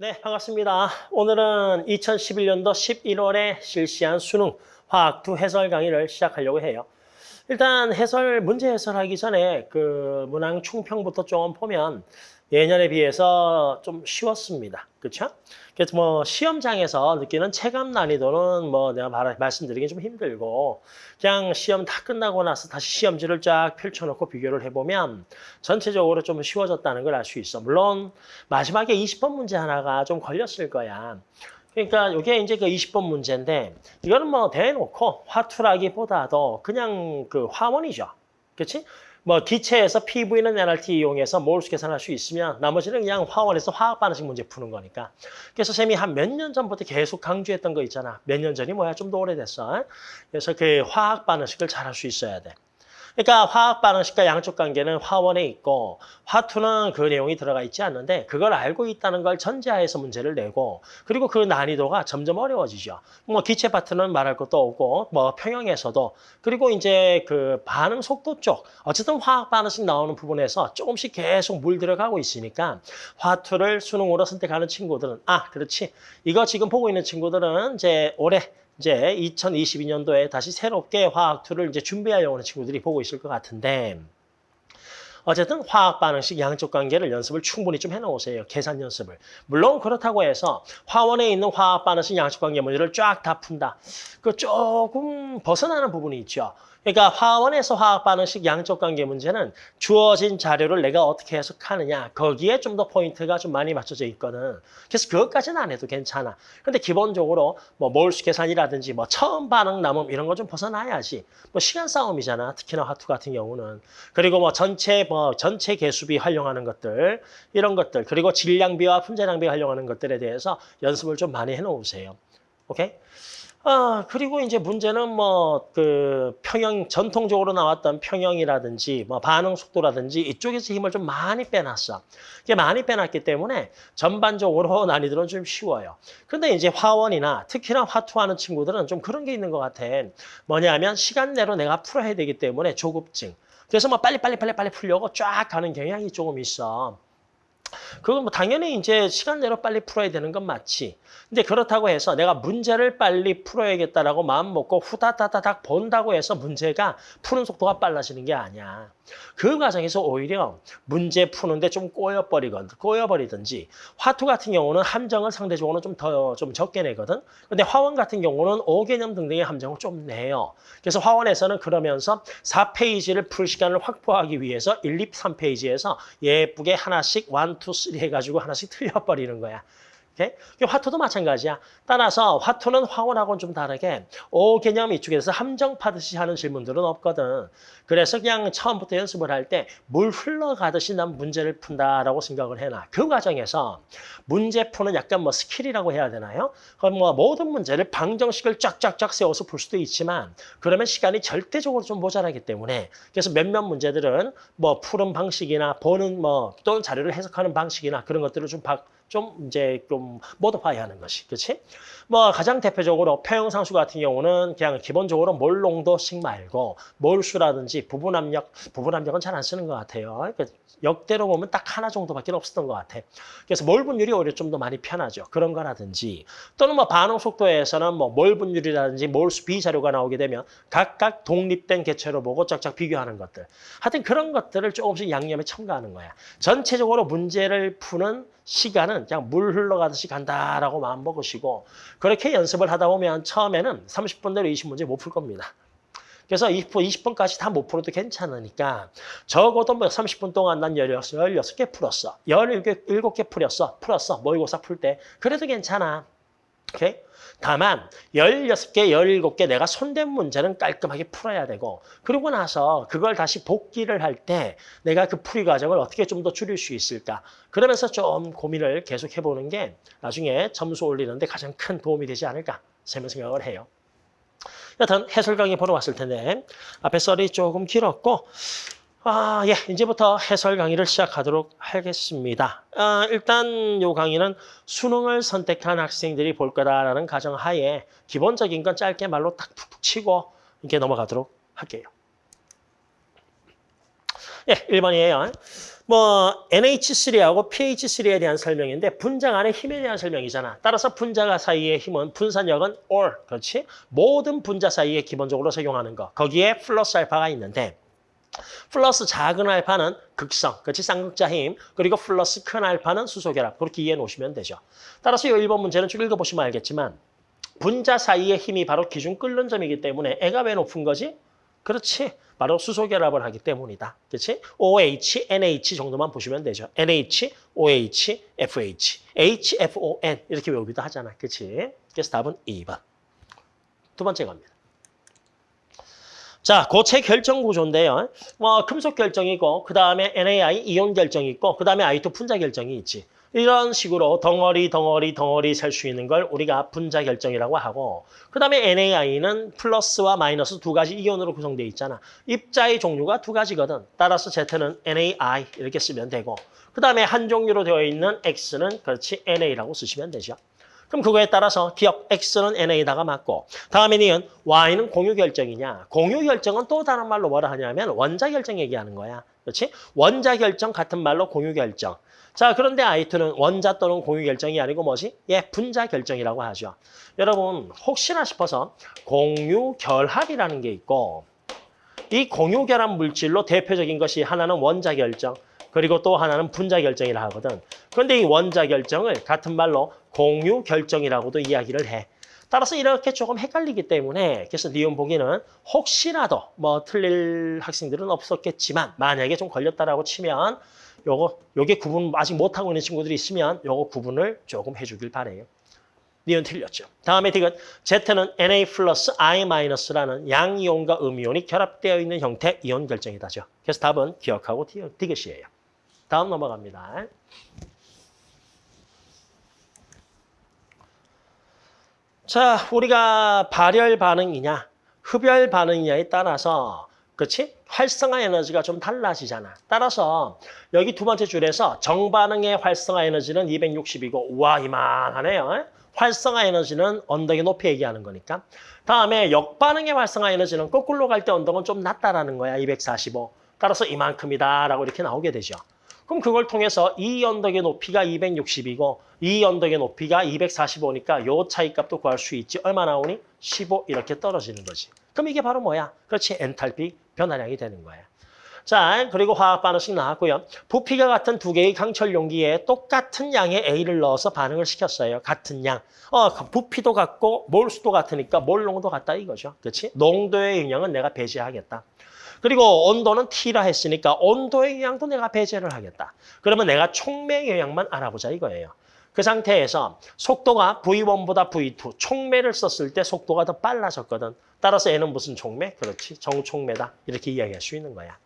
네, 반갑습니다. 오늘은 2011년도 11월에 실시한 수능 화학 2 해설 강의를 시작하려고 해요. 일단 해설, 문제 해설하기 전에 그 문항 충평부터 좀 보면 예년에 비해서 좀 쉬웠습니다. 그렇죠? 그래서 뭐 시험장에서 느끼는 체감 난이도는 뭐 내가 말, 말씀드리기 좀 힘들고 그냥 시험 다 끝나고 나서 다시 시험지를 쫙 펼쳐놓고 비교를 해보면 전체적으로 좀 쉬워졌다는 걸 알 수 있어. 물론 마지막에 20번 문제 하나가 좀 걸렸을 거야. 그러니까 이게 이제 그 20번 문제인데 이거는 뭐 대놓고 화투라기보다도 그냥 그 화원이죠. 그렇지? 뭐 기체에서 PV는 NRT 이용해서 몰수 계산할 수 있으면 나머지는 그냥 화원에서 화학 반응식 문제 푸는 거니까. 그래서 쌤이 한 몇 년 전부터 계속 강조했던 거 있잖아. 몇 년 전이 뭐야? 좀 더 오래됐어. 그래서 그 화학 반응식을 잘 할 수 있어야 돼. 그러니까 화학 반응식과 양쪽 관계는 화원에 있고 화투는 그 내용이 들어가 있지 않는데 그걸 알고 있다는 걸 전제하에서 문제를 내고 그리고 그 난이도가 점점 어려워지죠. 뭐 기체 파트는 말할 것도 없고 뭐 평형에서도 그리고 이제 그 반응 속도 쪽 어쨌든 화학 반응식 나오는 부분에서 조금씩 계속 물 들어가고 있으니까 화투를 수능으로 선택하는 친구들은 아 그렇지 이거 지금 보고 있는 친구들은 이제 올해 이제 2022년도에 다시 새롭게 화학2를 이제 준비하려고 하는 친구들이 보고 있을 것 같은데 어쨌든 화학 반응식 양적 관계를 연습을 충분히 좀 해놓으세요. 계산 연습을. 물론 그렇다고 해서 화원에 있는 화학 반응식 양적 관계 문제를 쫙 다 푼다. 그 조금 벗어나는 부분이 있죠. 그러니까 화원에서 화학 반응식 양적 관계 문제는 주어진 자료를 내가 어떻게 해석하느냐 거기에 좀 더 포인트가 좀 많이 맞춰져 있거든. 그래서 그것까지는 안 해도 괜찮아. 근데 기본적으로 뭐 몰수 계산이라든지 뭐 처음 반응 남음 이런 거 좀 벗어나야지. 뭐 시간 싸움이잖아. 특히나 화투 같은 경우는. 그리고 뭐 전체 뭐 전체 개수비 활용하는 것들 이런 것들 그리고 질량비와 품질량비 활용하는 것들에 대해서 연습을 좀 많이 해놓으세요. 오케이? 아, 그리고 이제 문제는 뭐, 그, 평형, 전통적으로 나왔던 평형이라든지, 뭐, 반응 속도라든지, 이쪽에서 힘을 좀 많이 빼놨어. 이게 많이 빼놨기 때문에 전반적으로 난이도는 좀 쉬워요. 근데 이제 화원이나 특히나 화투하는 친구들은 좀 그런 게 있는 것 같아. 뭐냐면, 시간 내로 내가 풀어야 되기 때문에 조급증. 그래서 뭐, 빨리 빨리 빨리 빨리 풀려고 쫙 가는 경향이 조금 있어. 그건 뭐 당연히 이제 시간 내로 빨리 풀어야 되는 건 맞지. 근데 그렇다고 해서 내가 문제를 빨리 풀어야겠다라고 마음 먹고 후다다다닥 본다고 해서 문제가 푸는 속도가 빨라지는 게 아니야. 그 과정에서 오히려 문제 푸는데 좀 꼬여버리건 꼬여버리든지 화투 같은 경우는 함정을 상대적으로 좀더좀 적게 내거든. 근데 화원 같은 경우는 5개념 등등의 함정을 좀 내요. 그래서 화원에서는 그러면서 4페이지를 풀 시간을 확보하기 위해서 1, 2, 3페이지에서 예쁘게 하나씩 1, 2, 3 해가지고 하나씩 틀려버리는 거야. 오케이? 화투도 마찬가지야. 따라서 화투는 화원하고는 좀 다르게 오 개념 이쪽에서 함정 파듯이 하는 질문들은 없거든. 그래서 그냥 처음부터 연습을 할 때 물 흘러가듯이 난 문제를 푼다라고 생각을 해놔. 그 과정에서 문제 푸는 약간 뭐 스킬이라고 해야 되나요? 그럼 뭐 모든 문제를 방정식을 쫙쫙쫙 세워서 풀 수도 있지만 그러면 시간이 절대적으로 좀 모자라기 때문에 그래서 몇몇 문제들은 뭐 푸는 방식이나 보는 뭐 또는 자료를 해석하는 방식이나 그런 것들을 좀 바, 좀 이제 좀 modify 하는 것이 그렇지? 뭐 가장 대표적으로 평형상수 같은 경우는 그냥 기본적으로 몰농도식 말고 몰수라든지 부분압력 부분압력은 잘 안 쓰는 것 같아요. 그러니까 역대로 보면 딱 하나 정도밖에 없었던 것 같아. 그래서 몰 분율이 오히려 좀 더 많이 편하죠. 그런 거라든지 또는 뭐 반응 속도에서는 뭐 몰 분율이라든지 몰수 비자료가 나오게 되면 각각 독립된 개체로 보고 쫙쫙 비교하는 것들. 하여튼 그런 것들을 조금씩 양념에 첨가하는 거야. 전체적으로 문제를 푸는 시간은 그냥 물 흘러가듯이 간다라고 마음 먹으시고 그렇게 연습을 하다 보면 처음에는 30분대로 20문제 못 풀 겁니다. 그래서 20분, 20분까지 다 못 풀어도 괜찮으니까 적어도 뭐 30분 동안 난 16, 16개 풀었어. 17개 풀었어. 풀었어. 모의고사 풀 때. 그래도 괜찮아. 오케이? 다만 16개, 17개 내가 손댄 문제는 깔끔하게 풀어야 되고 그러고 나서 그걸 다시 복기를 할 때 내가 그 풀이 과정을 어떻게 좀 더 줄일 수 있을까 그러면서 좀 고민을 계속 해보는 게 나중에 점수 올리는 데 가장 큰 도움이 되지 않을까 생각을 해요. 여튼 해설 강의 보러 왔을 텐데 앞에 썰이 조금 길었고 아, 예, 이제부터 해설 강의를 시작하도록 하겠습니다. 아, 일단 요 강의는 수능을 선택한 학생들이 볼 거다라는 가정 하에 기본적인 건 짧게 말로 딱 툭툭 치고 이렇게 넘어가도록 할게요. 예, 1번이에요. 뭐 NH3하고 pH3에 대한 설명인데 분자 간의 힘에 대한 설명이잖아. 따라서 분자가 사이의 힘은 분산력은 or 그렇지? 모든 분자 사이에 기본적으로 적용하는 거. 거기에 플러스 알파가 있는데 플러스 작은 알파는 극성, 그렇지? 쌍극자 힘. 그리고 플러스 큰 알파는 수소결합. 그렇게 이해해 놓으시면 되죠. 따라서 이 1번 문제는 쭉 읽어보시면 알겠지만 분자 사이의 힘이 바로 기준 끓는 점이기 때문에 애가 왜 높은 거지? 그렇지. 바로 수소결합을 하기 때문이다. 그렇지? OH, NH 정도만 보시면 되죠. NH, OH, FH, HFON 이렇게 외우기도 하잖아. 그렇지? 그래서 답은 2번. 두 번째 겁니다. 자, 고체 결정 구조인데요. 뭐 금속 결정이고 그 다음에 NAI 이온 결정이 있고 그 다음에 I2 분자 결정이 있지. 이런 식으로 덩어리 덩어리 덩어리 셀 수 있는 걸 우리가 분자 결정이라고 하고 그 다음에 NAI는 플러스와 마이너스 두 가지 이온으로 구성되어 있잖아. 입자의 종류가 두 가지거든. 따라서 Z는 NAI 이렇게 쓰면 되고 그 다음에 한 종류로 되어 있는 X는 그렇지 NA라고 쓰시면 되죠. 그럼 그거에 따라서 기억 X는 NA다가 맞고 다음에 니은 Y는 공유 결정이냐. 공유 결정은 또 다른 말로 뭐라 하냐면 원자 결정 얘기하는 거야. 그렇지? 원자 결정 같은 말로 공유 결정. 자, 그런데 I2는 원자 또는 공유 결정이 아니고 뭐지? 예, 분자 결정이라고 하죠. 여러분, 혹시나 싶어서 공유 결합이라는 게 있고 이 공유 결합 물질로 대표적인 것이 하나는 원자 결정, 그리고 또 하나는 분자 결정이라 하거든. 그런데 이 원자 결정을 같은 말로 공유 결정이라고도 이야기를 해. 따라서 이렇게 조금 헷갈리기 때문에 그래서 니온 보기는 혹시라도 뭐 틀릴 학생들은 없었겠지만 만약에 좀 걸렸다라고 치면 요거 요게 구분 아직 못하고 있는 친구들이 있으면 요거 구분을 조금 해주길 바래요. 니은 틀렸죠. 다음에 디귿 Z는 Na 플러스 I 마이너스라는 양이온과 음이온이 결합되어 있는 형태 이온 결정이다죠. 그래서 답은 기억하고 디귿이에요. 다음 넘어갑니다. 자, 우리가 발열 반응이냐, 흡열 반응이냐에 따라서 그렇지? 활성화 에너지가 좀 달라지잖아. 따라서 여기 두 번째 줄에서 정반응의 활성화 에너지는 260이고 우와 이만하네요. 활성화 에너지는 언덕의 높이 얘기하는 거니까. 다음에 역반응의 활성화 에너지는 거꾸로 갈 때 언덕은 좀 낮다라는 거야. 245. 따라서 이만큼이다라고 이렇게 나오게 되죠. 그럼 그걸 통해서 이 언덕의 높이가 260이고 이 언덕의 높이가 245니까 요 차이 값도 구할 수 있지. 얼마 나오니? 15 이렇게 떨어지는 거지. 그럼 이게 바로 뭐야? 그렇지. 엔탈피 변화량이 되는 거야. 자, 그리고 화학 반응식 나왔고요. 부피가 같은 두 개의 강철 용기에 똑같은 양의 A를 넣어서 반응을 시켰어요. 같은 양. 어, 부피도 같고 몰수도 같으니까 몰농도 같다 이거죠. 그렇지? 농도의 영향은 내가 배제하겠다. 그리고 온도는 T라 했으니까 온도의 영향도 내가 배제를 하겠다. 그러면 내가 촉매 영향만 알아보자 이거예요. 그 상태에서 속도가 V1보다 V2, 촉매를 썼을 때 속도가 더 빨라졌거든. 따라서 얘는 무슨 촉매? 그렇지, 정촉매다. 이렇게 이야기할 수 있는 거야.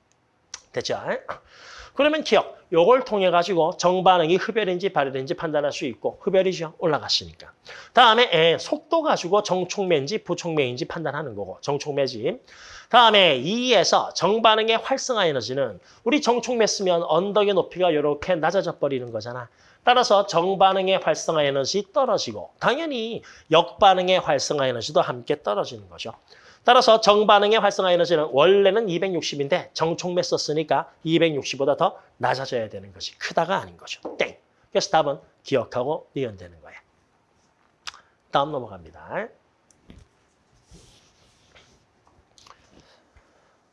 됐죠? 그러면 기억, 요걸 통해 가지고 정반응이 흡열인지 발열인지 판단할 수 있고 흡열이죠. 올라갔으니까. 다음에 에, 속도 가지고 정촉매인지 부촉매인지 판단하는 거고 정촉매지. 다음에 2에서 정반응의 활성화 에너지는 우리 정촉매 쓰면 언덕의 높이가 이렇게 낮아져 버리는 거잖아. 따라서 정반응의 활성화 에너지 떨어지고 당연히 역반응의 활성화 에너지도 함께 떨어지는 거죠. 따라서 정반응의 활성화 에너지는 원래는 260인데 정촉매 썼으니까 260보다 더 낮아져야 되는 것이 크다가 아닌 거죠. 땡. 그래서 답은 기억하고 니은되는 거예요. 다음 넘어갑니다.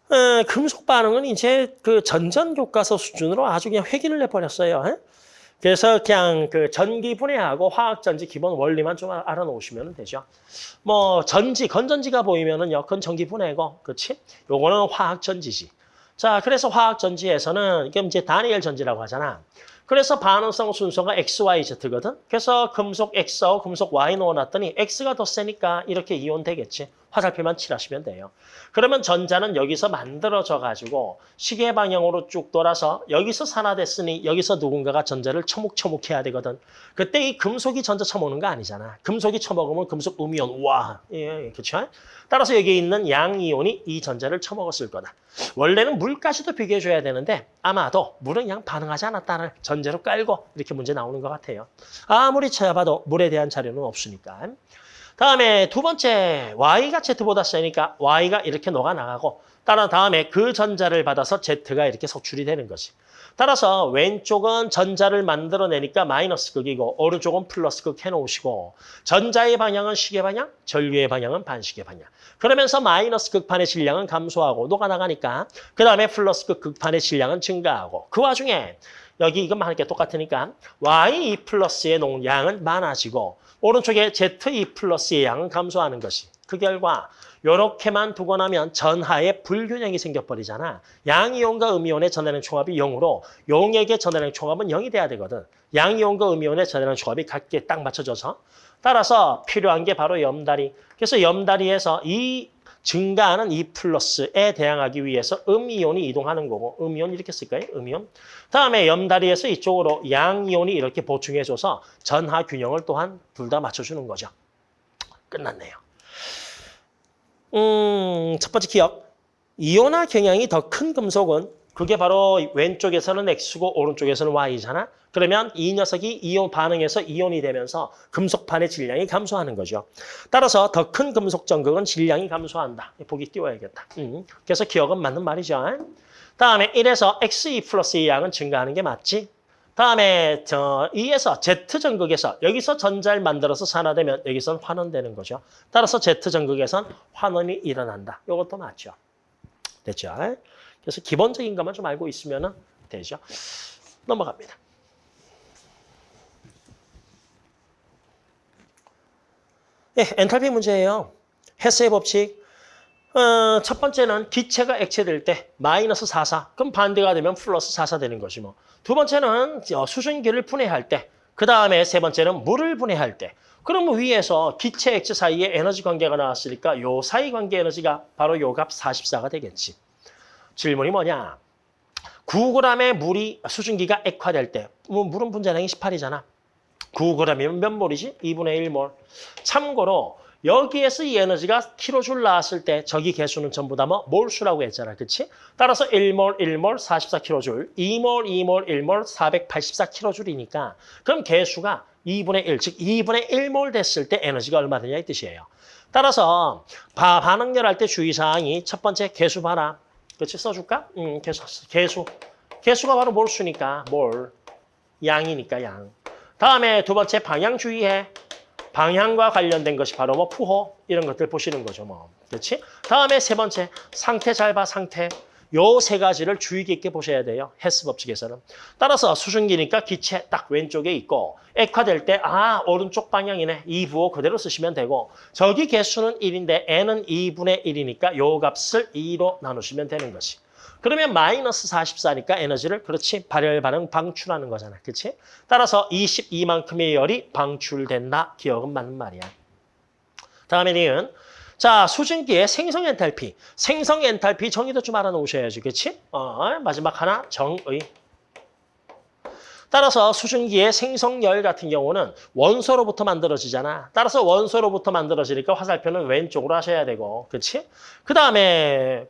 어, 금속 반응은 이제 그 전전 교과서 수준으로 아주 그냥 획일을 내버렸어요. 에? 그래서 그냥 그 전기 분해하고 화학 전지 기본 원리만 좀 알아놓으시면 되죠. 뭐 전지, 건전지가 보이면은요, 그건 전기 분해고, 그렇지? 요거는 화학 전지지. 자, 그래서 화학 전지에서는 이게 이제 다니엘 전지라고 하잖아. 그래서 반응성 순서가 XYZ거든. 그래서 금속 X하고 금속 Y 넣어놨더니 X가 더 세니까 이렇게 이온 되겠지. 화살표만 칠하시면 돼요. 그러면 전자는 여기서 만들어져 가지고 시계 방향으로 쭉 돌아서 여기서 산화됐으니 여기서 누군가가 전자를 처묵처묵 해야 되거든. 그때 이 금속이 전자 처먹는 거 아니잖아. 금속이 처먹으면 금속 음이온 와, 예, 그렇죠? 따라서 여기 있는 양이온이 이 전자를 처먹었을 거다. 원래는 물까지도 비교해줘야 되는데 아마도 물은 그냥 반응하지 않았다는 전 제로 깔고 이렇게 문제 나오는 것 같아요. 아무리 찾아봐도 물에 대한 자료는 없으니까. 다음에 두 번째 y가 z보다 세니까 y가 이렇게 녹아나가고 따라 다음에 그 전자를 받아서 z가 이렇게 속출이 되는 거지. 따라서 왼쪽은 전자를 만들어내니까 마이너스 극이고 오른쪽은 플러스 극 해놓으시고 전자의 방향은 시계 방향, 전류의 방향은 반시계 방향. 그러면서 마이너스 극판의 질량은 감소하고 녹아나가니까 그 다음에 플러스 극 극판의 질량은 증가하고 그 와중에 여기 이것만 게 똑같으니까 Y2 플러스의 농 양은 많아지고 오른쪽에 Z2 플러스의 양은 감소하는 것이 그 결과 이렇게만 두고 나면 전하에 불균형이 생겨버리잖아. 양이온과 음이온의 전해량 총합이 0으로 용액의 전해량 총합은 0이 돼야 되거든. 양이온과 음이온의 전해량 총합이 같게 딱 맞춰져서 따라서 필요한 게 바로 염다리. 그래서 염다리에서 이 증가하는 이 플러스에 대항하기 위해서 음이온이 이동하는 거고 음이온 이렇게 쓸까요? 음이온. 다음에 염다리에서 이쪽으로 양이온이 이렇게 보충해줘서 전하 균형을 또한 둘 다 맞춰주는 거죠. 끝났네요. 음, 첫 번째 기억. 이온화 경향이 더 큰 금속은 그게 바로 왼쪽에서는 X고 오른쪽에서는 Y잖아. 그러면 이 녀석이 이온 반응해서 이온이 되면서 금속판의 질량이 감소하는 거죠. 따라서 더 큰 금속 전극은 질량이 감소한다. 보기 띄워야겠다. 음, 그래서 기억은 맞는 말이죠. 다음에 1에서 X2 플러스 의 양은 증가하는 게 맞지? 다음에 저 2에서 Z 전극에서 여기서 전자를 만들어서 산화되면 여기선 환원되는 거죠. 따라서 Z 전극에선 환원이 일어난다. 이것도 맞죠. 됐죠? 그래서 기본적인 것만 좀 알고 있으면 되죠. 넘어갑니다. 예, 엔탈피 문제예요. 헤스의 법칙. 어, 첫 번째는 기체가 액체될 때 마이너스 44. 그럼 반대가 되면 플러스 44 되는 것이 뭐. 두 번째는 어, 수증기를 분해할 때. 그 다음에 세 번째는 물을 분해할 때. 그럼 위에서 기체 액체 사이에 에너지 관계가 나왔으니까 요 사이 관계 에너지가 바로 요 값 44가 되겠지. 질문이 뭐냐? 9g의 물이 수증기가 액화될 때뭐 물은 분자량이 18이잖아. 9g이면 몇 몰이지? 2분의 1몰. 참고로 여기에서 이 에너지가 킬로줄 나왔을 때 저기 개수는 전부 다 뭐 몰수라고 했잖아. 그렇지? 따라서 1몰, 1몰 44킬로줄, 2몰, 2몰, 1몰 484킬로줄이니까 그럼 개수가 2분의 1, 즉 2분의 1몰 됐을 때 에너지가 얼마 되냐 이 뜻이에요. 따라서 바, 반응열 할 때 주의사항이 첫 번째 개수 봐라. 그렇지? 써줄까? 음, 개수, 개수. 개수가 바로 몰수니까 몰. 양이니까 양. 다음에 두 번째 방향 주의해. 방향과 관련된 것이 바로 뭐 푸호 이런 것들 보시는 거죠. 뭐. 그렇지? 다음에 세 번째 상태 잘 봐 상태. 요 세 가지를 주의 깊게 보셔야 돼요. 헬스 법칙에서는. 따라서 수증기니까 기체 딱 왼쪽에 있고 액화될 때 아 오른쪽 방향이네. 2부호 그대로 쓰시면 되고 저기 개수는 1인데 n은 2분의 1이니까 요 값을 2로 나누시면 되는 것이. 그러면 마이너스 44니까 에너지를 그렇지 발열 반응 방출하는 거잖아. 그렇지? 따라서 22만큼의 열이 방출된다. 기억은 맞는 말이야. 다음에 니은 자, 수증기의 생성 엔탈피. 생성 엔탈피 정의도 좀 알아놓으셔야지. 그렇지? 어, 마지막 하나 정의. 따라서 수증기의 생성열 같은 경우는 원소로부터 만들어지잖아. 따라서 원소로부터 만들어지니까 화살표는 왼쪽으로 하셔야 되고. 그렇지? 그 다음에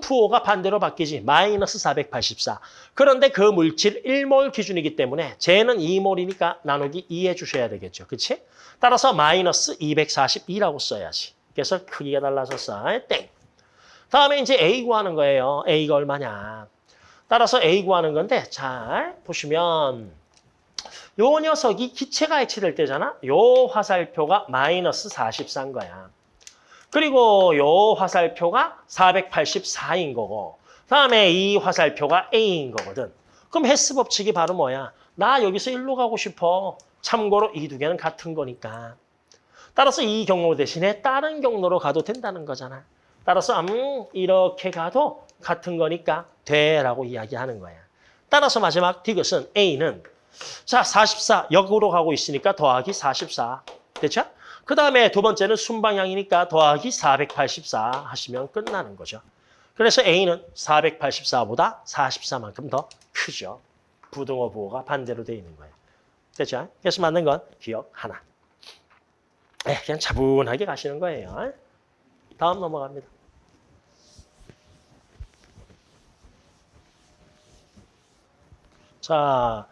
부호가 반대로 바뀌지. 마이너스 484. 그런데 그 물질 1몰 기준이기 때문에 쟤는 2몰이니까 나누기 2 해주셔야 되겠죠. 그렇지? 따라서 마이너스 242라고 써야지. 그래서 크기가 달라졌어. 땡. 다음에 이제 A 구하는 거예요. A가 얼마냐. 따라서 A 구하는 건데 잘 보시면 요 녀석이 기체가 액체될 때잖아. 요 화살표가 마이너스 44인 거야. 그리고 요 화살표가 484인 거고 다음에 이 화살표가 A인 거거든. 그럼 헬스 법칙이 바로 뭐야? 나 여기서 일로 가고 싶어. 참고로 이 두 개는 같은 거니까. 따라서 이 경로 대신에 다른 경로로 가도 된다는 거잖아. 따라서 음 이렇게 가도 같은 거니까 돼라고 이야기하는 거야. 따라서 마지막 디귿은 A는 자 44 역으로 가고 있으니까 더하기 44 됐죠? 그 다음에 두 번째는 순방향이니까 더하기 484 하시면 끝나는 거죠. 그래서 A는 484보다 44만큼 더 크죠. 부등호 부호가 반대로 되어 있는 거예요. 됐죠? 그래서 맞는 건 기억 하나. 네, 그냥 차분하게 가시는 거예요. 다음 넘어갑니다. 자,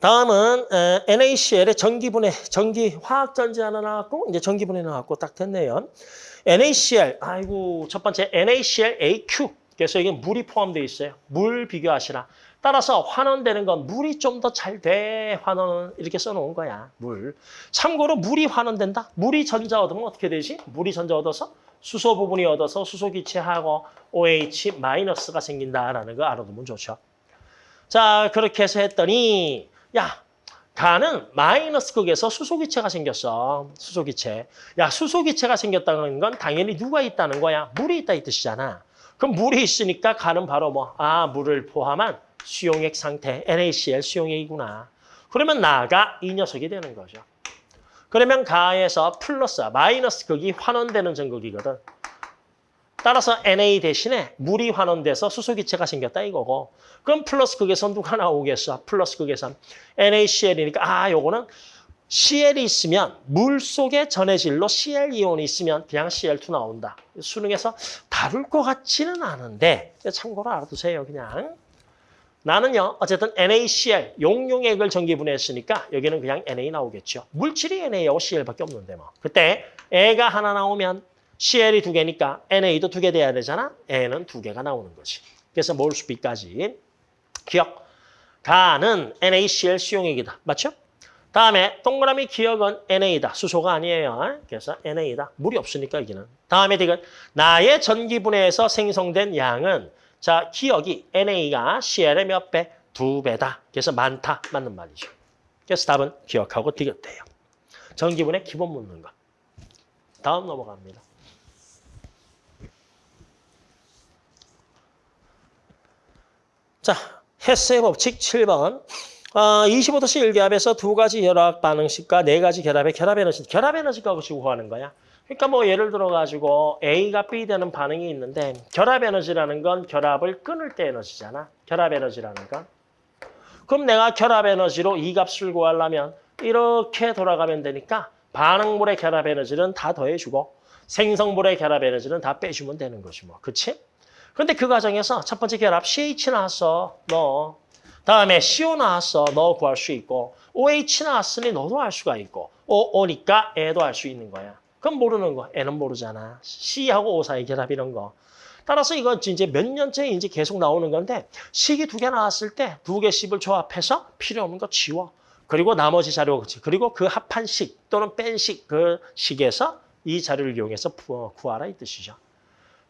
다음은 에, NaCl의 전기분해, 전기 화학 전지 하나 나왔고 이제 전기분해 나왔고 딱 됐네요. NaCl, 아이고 첫 번째 NaCl AQ. 그래서 이게 물이 포함되어 있어요. 물 비교하시라. 따라서 환원되는 건 물이 좀 더 잘 돼. 환원은 이렇게 써놓은 거야. 물. 참고로 물이 환원된다. 물이 전자 얻으면 어떻게 되지? 물이 전자 얻어서 수소 부분이 얻어서 수소 기체하고 OH 마이너스가 생긴다라는 거 알아두면 좋죠. 자 그렇게 해서 했더니 야 가는 마이너스 극에서 수소기체가 생겼어. 수소기체. 야 수소기체가 생겼다는 건 당연히 누가 있다는 거야? 물이 있다 이 뜻이잖아. 그럼 물이 있으니까 가는 바로 뭐? 아 물을 포함한 수용액 상태, NaCl 수용액이구나. 그러면 나가 이 녀석이 되는 거죠. 그러면 가에서 플러스, 마이너스 극이 환원되는 전극이거든. 따라서 Na 대신에 물이 환원돼서 수소기체가 생겼다 이거고. 그럼 플러스 극에서 누가 나오겠어? 플러스 극에서 NaCl이니까 아 요거는 Cl이 있으면 물 속에 전해질로 Cl 이온이 있으면 그냥 Cl2 나온다. 수능에서 다룰 것 같지는 않은데 참고로 알아두세요 그냥. 나는요 어쨌든 NaCl 용용액을 전기분해했으니까 여기는 그냥 Na 나오겠죠. 물질이 NA하고 Cl밖에 없는데 뭐. 그때 애가 하나 나오면 CL이 두 개니까 NA도 두 개 돼야 되잖아. N은 두 개가 나오는 거지. 그래서 몰수비까지 기억. 가는 NaCl 수용액이다. 맞죠? 다음에 동그라미 기억은 NA다. 수소가 아니에요. 그래서 NA다. 물이 없으니까 여기는. 다음에 디귿 나의 전기분해에서 생성된 양은 자 기억이 NA가 CL의 몇 배? 두 배다. 그래서 많다. 맞는 말이죠. 그래서 답은 기억하고 디귿 돼요. 전기분해 기본 묻는 거. 다음 넘어갑니다. 자, 헤스의 법칙 7번. 어, 25도씨 1기압에서 두 가지 결합 반응식과 네 가지 결합의 결합 에너지, 결합 에너지 값을 구하는 거야. 그러니까 뭐 예를 들어 가지고 A가 B 되는 반응이 있는데 결합 에너지라는 건 결합을 끊을 때 에너지잖아. 결합 에너지라는 건. 그럼 내가 결합 에너지로 이 값을 구하려면 이렇게 돌아가면 되니까 반응물의 결합 에너지는 다 더해주고 생성물의 결합 에너지는 다 빼주면 되는 거지 뭐. 그치? 근데 그 과정에서 첫 번째 결합 CH 나왔어. 너. 다음에 CO 나왔어. 너 구할 수 있고 OH 나왔으니 너도 할 수가 있고 O, O니까 애도 할 수 있는 거야. 그럼 모르는 거. 애는 모르잖아. C하고 O 사이 결합 이런 거. 따라서 이건 이제 몇 년째 이제 계속 나오는 건데 식이 두 개 나왔을 때 두개 씩을 조합해서 필요 없는 거 지워. 그리고 나머지 자료 그리고 그 합한 식 또는 뺀 식 그 식에서 이 자료를 이용해서 구하라 이 뜻이죠.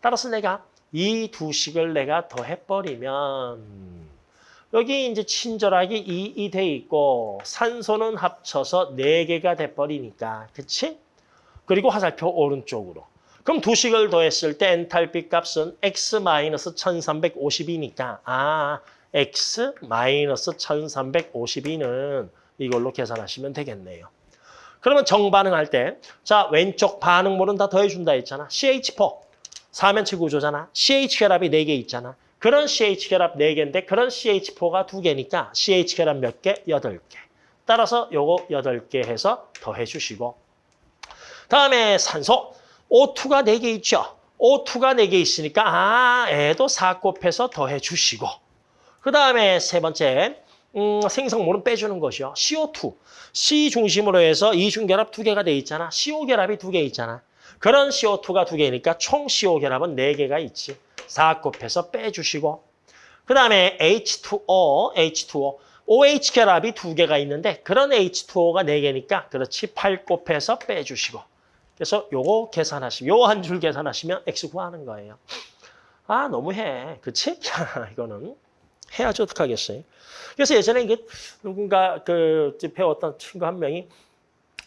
따라서 내가 이 두 식을 내가 더해버리면 여기 이제 친절하게 2이 돼 있고 산소는 합쳐서 4개가 돼버리니까 그치? 그리고 화살표 오른쪽으로. 그럼 두 식을 더했을 때 엔탈피 값은 x-1352니까 아 x-1352는 이걸로 계산하시면 되겠네요. 그러면 정반응할 때 자 왼쪽 반응물은 다 더해준다 했잖아. CH4 사면체 구조잖아. CH 결합이 4개 있잖아. 그런 CH 결합 4개인데 그런 CH4가 2개니까 CH 결합 몇 개? 8개. 따라서 요거 8개 해서 더해 주시고 다음에 산소 O2가 4개 있죠. O2가 4개 있으니까 아 애도 4 곱해서 더해 주시고 그 다음에 세 번째 음, 생성물은 빼주는 것이요. CO2. C 중심으로 해서 이중결합 2개가 돼 있잖아. CO 결합이 2개 있잖아. 그런 CO2가 2개니까 총 CO 결합은 4개가 있지. 4 곱해서 빼주시고 그 다음에 H2O, H2O. OH 결합이 2개가 있는데 그런 H2O가 4개니까 그렇지 8 곱해서 빼주시고 그래서 요거 계산하시면 요 한 줄 계산하시면 X 구하는 거예요. 아 너무해. 그치? 이거는 해야지 어떡하겠어요. 그래서 예전에 이게 누군가 그 배웠던 친구 한 명이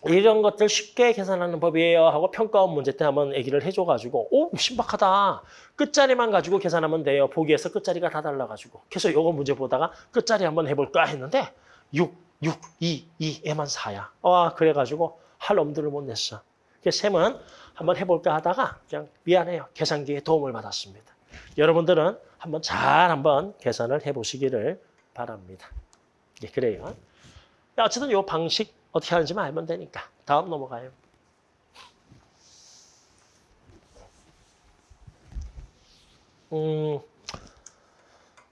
이런 것들 쉽게 계산하는 법이에요 하고 평가원 문제 때 한번 얘기를 해줘가지고 오 신박하다. 끝자리만 가지고 계산하면 돼요. 보기에서 끝자리가 다 달라가지고. 그래서 요거 문제 보다가 끝자리 한번 해볼까 했는데 6, 6, 2, 2에만 4야. 와 그래가지고 할 엄두를 못 냈어. 그래서 셈은 한번 해볼까 하다가 그냥 미안해요. 계산기에 도움을 받았습니다. 여러분들은 한번 잘 한번 계산을 해보시기를 바랍니다. 예, 그래요. 어쨌든 요 방식 어떻게 하는지만 알면 되니까. 다음 넘어가요. 음,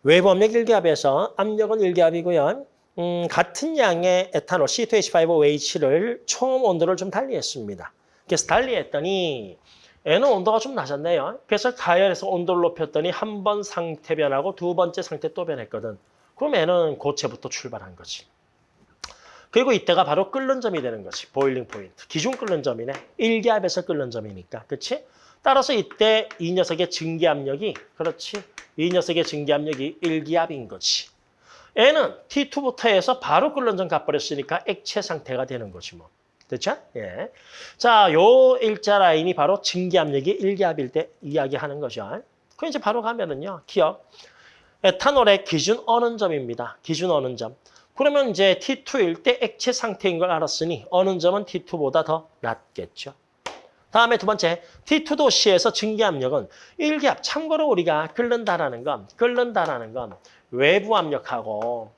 외부 압력 1기압에서 압력은 1기압이고요. 음, 같은 양의 에탄올 C2H5OH를 총 온도를 좀 달리했습니다. 그래서 달리했더니 얘는 온도가 좀 낮았네요. 그래서 가열해서 온도를 높였더니 한 번 상태 변하고 두 번째 상태 또 변했거든. 그럼 얘는 고체부터 출발한 거지. 그리고 이때가 바로 끓는 점이 되는 거지. 보일링 포인트. 기준 끓는 점이네. 1기압에서 끓는 점이니까. 그렇지? 따라서 이때 이 녀석의 증기 압력이 그렇지. 이 녀석의 증기 압력이 1기압인 거지. 얘는 T2부터 해서 바로 끓는 점 가버렸으니까 액체 상태가 되는 거지 뭐. 됐죠? 예. 자, 요 일자 라인이 바로 증기 압력이 1기압일 때 이야기하는 거죠. 그 이제 바로 가면은요. 기억. 에탄올의 기준 어는 점입니다. 기준 어는 점. 그러면 이제 T2일 때 액체 상태인 걸 알았으니 어는 점은 T2보다 더 낮겠죠. 다음에 두 번째, T2 도시에서 증기압력은 1기압. 참고로 우리가 끓는다라는 건, 끓는다라는 건 외부 압력하고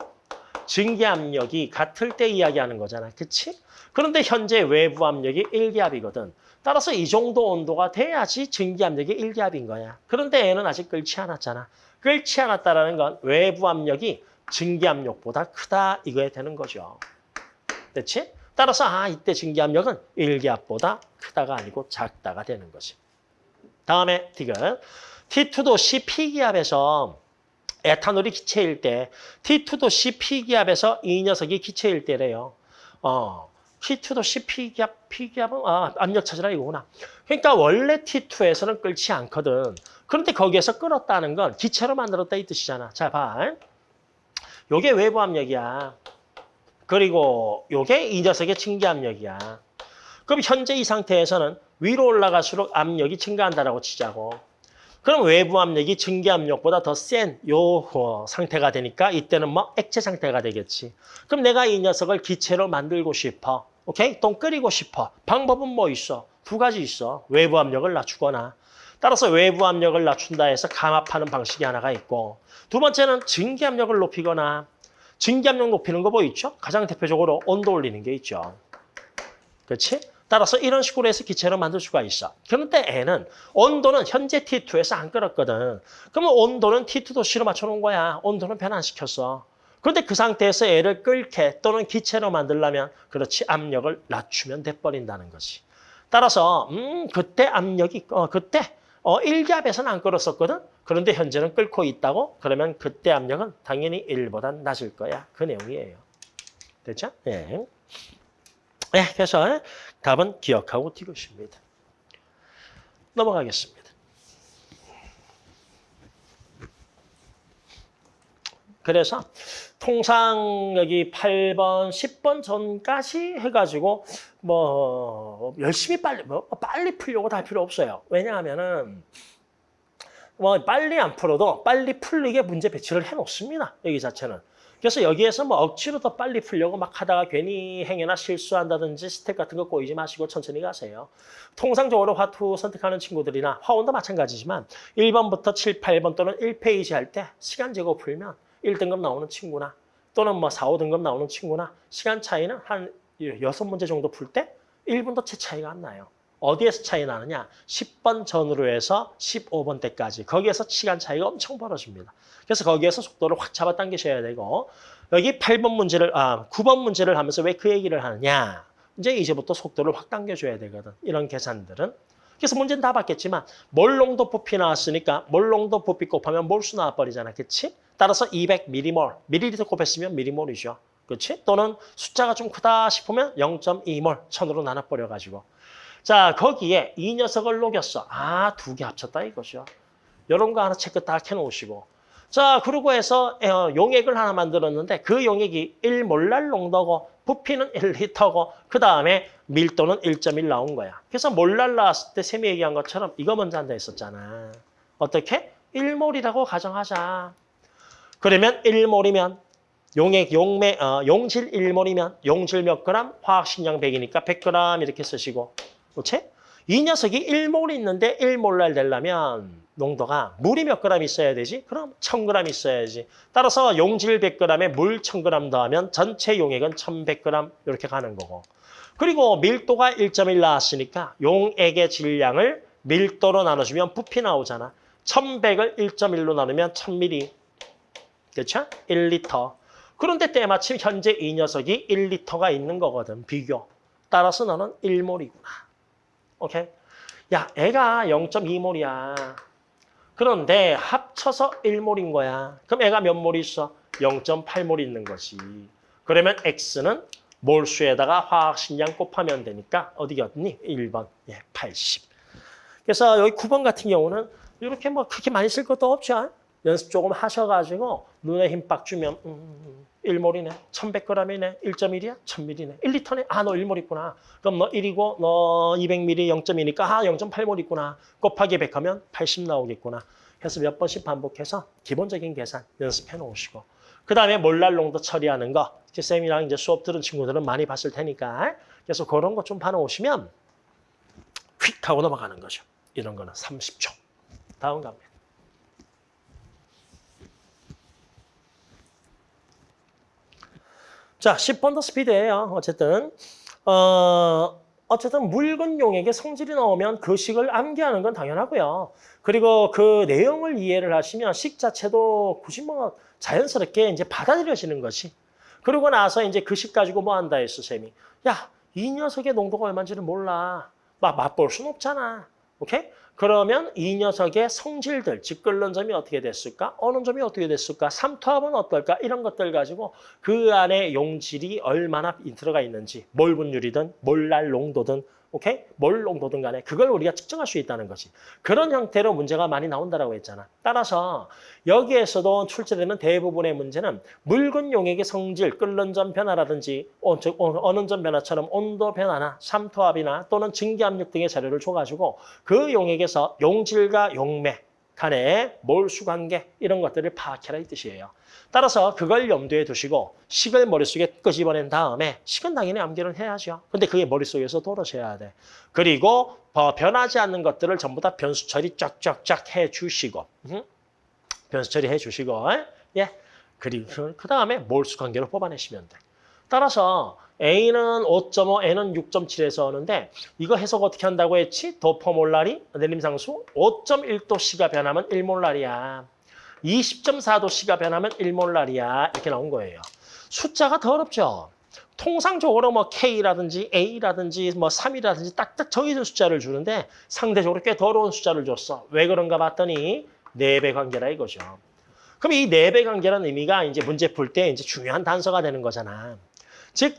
증기압력이 같을 때 이야기하는 거잖아. 그치? 그런데 현재 외부 압력이 1기압이거든. 따라서 이 정도 온도가 돼야지 증기압력이 1기압인 거야. 그런데 얘는 아직 끓지 않았잖아. 끓지 않았다라는 건 외부 압력이 증기압력보다 크다 이거에 되는 거죠. 됐지? 따라서 아 이때 증기압력은 1기압보다 크다가 아니고 작다가 되는 거지. 다음에 디귿. T2도 CP기압에서 에탄올이 기체일 때 T2도 CP기압에서 이 녀석이 기체일 때래요. 어, T2도 CP기압, P기압은 아, 압력 찾으라 이거구나. 그러니까 원래 T2에서는 끓지 않거든. 그런데 거기에서 끓었다는 건 기체로 만들었다 이 뜻이잖아. 자, 봐. 요게 외부 압력이야. 그리고 요게 이 녀석의 증기 압력이야. 그럼 현재 이 상태에서는 위로 올라갈수록 압력이 증가한다라고 치자고. 그럼 외부 압력이 증기 압력보다 더 센 요 상태가 되니까 이때는 뭐 액체 상태가 되겠지. 그럼 내가 이 녀석을 기체로 만들고 싶어. 오케이? 똥 끓이고 싶어. 방법은 뭐 있어? 두 가지 있어. 외부 압력을 낮추거나. 따라서 외부 압력을 낮춘다 해서 감압하는 방식이 하나가 있고 두 번째는 증기 압력을 높이거나 증기 압력 높이는 거 뭐 있죠? 가장 대표적으로 온도 올리는 게 있죠. 그렇지? 따라서 이런 식으로 해서 기체로 만들 수가 있어. 그런데 N은 온도는 현재 T2에서 안 끓었거든. 그러면 온도는 T2 도시로 맞춰놓은 거야. 온도는 변화 안 시켰어. 그런데 그 상태에서 애를 끓게 또는 기체로 만들려면 그렇지 압력을 낮추면 돼버린다는 거지. 따라서 음 그때 압력이 어 그때 어 1기압에서는 안 끓었었거든. 그런데 현재는 끓고 있다고? 그러면 그때 압력은 당연히 1보다 낮을 거야. 그 내용이에요. 됐죠? 예. 네, 그래서 답은 기억하고 디귿입니다. 넘어가겠습니다. 그래서 통상 여기 8번, 10번 전까지 해가지고 뭐 열심히 빨리 뭐 빨리 풀려고 다 필요 없어요. 왜냐하면은 뭐 빨리 안 풀어도 빨리 풀리게 문제 배치를 해놓습니다. 여기 자체는. 그래서 여기에서 뭐 억지로 더 빨리 풀려고 막 하다가 괜히 행여나 실수한다든지 스텝 같은 거 꼬이지 마시고 천천히 가세요. 통상적으로 화two 선택하는 친구들이나 화one도 마찬가지지만 1번부터 7, 8번 또는 1페이지 할 때 시간 재고 풀면 1등급 나오는 친구나 또는 뭐 4, 5등급 나오는 친구나 시간 차이는 한 6문제 정도 풀 때 1분도 채 차이가 안 나요. 어디에서 차이 나느냐? 10번 전후로 해서 15번 때까지. 거기에서 시간 차이가 엄청 벌어집니다. 그래서 거기에서 속도를 확 잡아당기셔야 되고 여기 8번 문제를 아 9번 문제를 하면서 왜 그 얘기를 하느냐? 이제 이제부터 속도를 확 당겨줘야 되거든. 이런 계산들은. 그래서 문제는 다 봤겠지만 몰롱도 부피 나왔으니까 몰롱도 부피 곱하면 몰수 나와버리잖아. 그치? 따라서 200mm몰, 밀리리터 곱했으면 미리몰이죠. 그렇지? 또는 숫자가 좀 크다 싶으면 0.2몰, 천으로 나눠버려가지고. 자, 거기에 이 녀석을 녹였어. 아, 두 개 합쳤다 이거죠. 이런 거 하나 체크 딱 해놓으시고. 자, 그러고 해서 어, 용액을 하나 만들었는데 그 용액이 1몰랄 농도고 부피는 1리터고 그 다음에 밀도는 1.1 나온 거야. 그래서 몰랄 나왔을 때 쌤이 얘기한 것처럼 이거 먼저 한다 했었잖아. 어떻게? 1몰이라고 가정하자. 그러면 1몰이면 용액, 용매, 어, 용질 1몰이면 용질 몇 그램, 화학식량 100이니까 100g 이렇게 쓰시고 그렇지? 이 녀석이 1몰 있는데 1몰랄 되려면 농도가 물이 몇 그램 있어야 되지? 그럼 1000g 있어야지. 따라서 용질 100g에 물 1000g 더하면 전체 용액은 1100g 이렇게 가는 거고. 그리고 밀도가 1.1 나왔으니까 용액의 질량을 밀도로 나눠주면 부피 나오잖아. 1100을 1.1로 나누면 1000ml. 그렇죠? 1리터. 그런데 때마침 현재 이 녀석이 1리터가 있는 거거든. 비교. 따라서 너는 1몰이구나. 오케이? 야, 애가 0.2몰이야. 그런데 합쳐서 1몰인 거야. 그럼 애가 몇몰 있어? 0.8몰 있는 거지. 그러면 X는 몰수에다가 화학식량 곱하면 되니까 어디였니? 1번. 예, 80. 그래서 여기 9번 같은 경우는 이렇게 뭐 그렇게 많이 쓸 것도 없죠. 연습 조금 하셔가지고 눈에 힘빡 주면 음, 1몰이네. 1100g이네. 1.1이야? 1000ml네. 1리터네. 아, 너 1몰 있구나. 그럼 너 1이고 너 200ml 0.2니까 아, 0.8몰 있구나. 곱하기 100 하면 80 나오겠구나. 그래서 몇 번씩 반복해서 기본적인 계산 연습해 놓으시고 그 다음에 몰랄농도 처리하는 거 이제 쌤이랑 이제 수업 들은 친구들은 많이 봤을 테니까 그래서 그런 거 좀 봐놓으시면 휙 하고 넘어가는 거죠. 이런 거는 30초. 다음 갑니다. 자, 10번 더 스피드예요. 어쨌든 어, 어쨌든 묽은 용액의 성질이 나오면 그 식을 암기하는 건 당연하고요. 그리고 그 내용을 이해를 하시면 식 자체도 굳이 뭐 자연스럽게 이제 받아들여지는 것이. 그러고 나서 이제 그 식 가지고 뭐 한다 했어, 쌤이. 야, 이 녀석의 농도가 얼마인지를 몰라. 막 맛볼 순 없잖아. 오케이? 그러면 이 녀석의 성질들, 즉 끓는 점이 어떻게 됐을까? 어느 점이 어떻게 됐을까? 삼투압은 어떨까? 이런 것들 가지고 그 안에 용질이 얼마나 들어가 있는지, 몰 분율이든 몰랄 농도든 오케이? 몰 농도든 간에 그걸 우리가 측정할 수 있다는 거지. 그런 형태로 문제가 많이 나온다라고 했잖아. 따라서 여기에서도 출제되는 대부분의 문제는 묽은 용액의 성질, 끓는 점 변화라든지 어, 즉, 어, 어느 점 변화처럼 온도 변화나 삼투압이나 또는 증기 압력 등의 자료를 줘가지고 그 용액에서 용질과 용매 간의 몰수 관계 이런 것들을 파악해라 이 뜻이에요. 따라서 그걸 염두에 두시고 식을 머릿속에 끄집어낸 다음에 식은 당연히 암기를 해야죠. 근데 그게 머릿속에서 떨어져야 돼. 그리고 어, 변하지 않는 것들을 전부 다 변수 처리 쫙쫙쫙 해주시고 음? 변수 처리 해 주시고 예 그리고 그 다음에 몰수 관계로 뽑아내시면 돼. 따라서 A는 5.5, N은 6.7에서 오는데 이거 해석 어떻게 한다고 했지? 도퍼몰라리 내림상수 5.1도씨가 변하면 1몰라리야. 20.4도씨가 변하면 1몰라리야. 이렇게 나온 거예요. 숫자가 더럽죠? 통상적으로 뭐 K라든지 A라든지 뭐 3이라든지 딱딱 정해진 숫자를 주는데 상대적으로 꽤 더러운 숫자를 줬어. 왜 그런가 봤더니 4배 관계라 이거죠. 그럼 이 4배 관계라는 의미가 이제 문제 풀 때 이제 중요한 단서가 되는 거잖아. 즉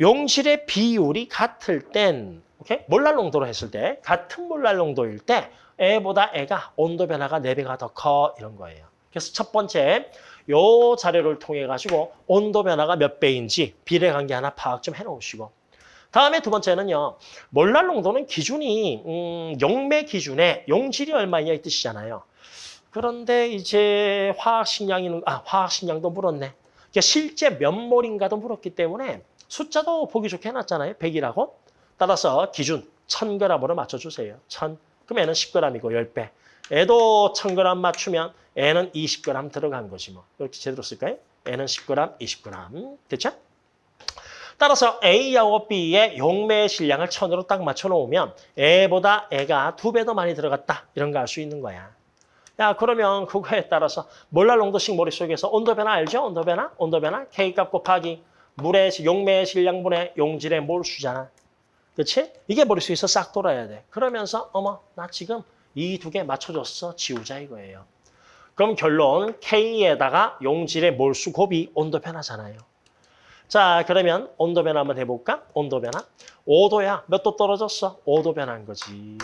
용질의 비율이 같을 땐 오케이? 몰랄 농도로 했을 때 같은 몰랄 농도일 때 얘보다 얘가 온도 변화가 4배가 더 커 이런 거예요. 그래서 첫 번째 요 자료를 통해 가지고 온도 변화가 몇 배인지 비례 관계 하나 파악 좀 해놓으시고 다음에 두 번째는요. 몰랄 농도는 기준이 음, 용매 기준에 용질이 얼마냐 이 뜻이잖아요. 그런데 이제 화학식량이는 아 화학식량도 물었네. 그러니까 실제 몇 몰인가도 물었기 때문에 숫자도 보기 좋게 해놨잖아요. 100이라고. 따라서 기준 1000g으로 맞춰주세요. 1000. 그럼 애는 10g이고 10배. 애도 1000g 맞추면 애는 20g 들어간 거지 뭐. 이렇게 제대로 쓸까요? 애는 10g, 20g. 됐죠? 따라서 A하고 B의 용매의 질량을 1000으로 딱 맞춰놓으면 애보다 애가 두 배 더 많이 들어갔다. 이런 거 알 수 있는 거야. 야 그러면 그거에 따라서 몰랄 농도식 머릿속에서 온도 변화 알죠? 온도 변화? 온도 변화? K값 곱하기 물의 용매의 질량분의 용질의 몰수잖아. 그렇지? 이게 머릿속에서 싹 돌아야 돼. 그러면서 어머 나 지금 이 두 개 맞춰줬어. 지우자 이거예요. 그럼 결론 K에다가 용질의 몰수 곱이 온도 변화잖아요. 자 그러면 온도 변화 한번 해볼까? 온도 변화. 5도야. 몇 도 떨어졌어? 5도 변한 거지.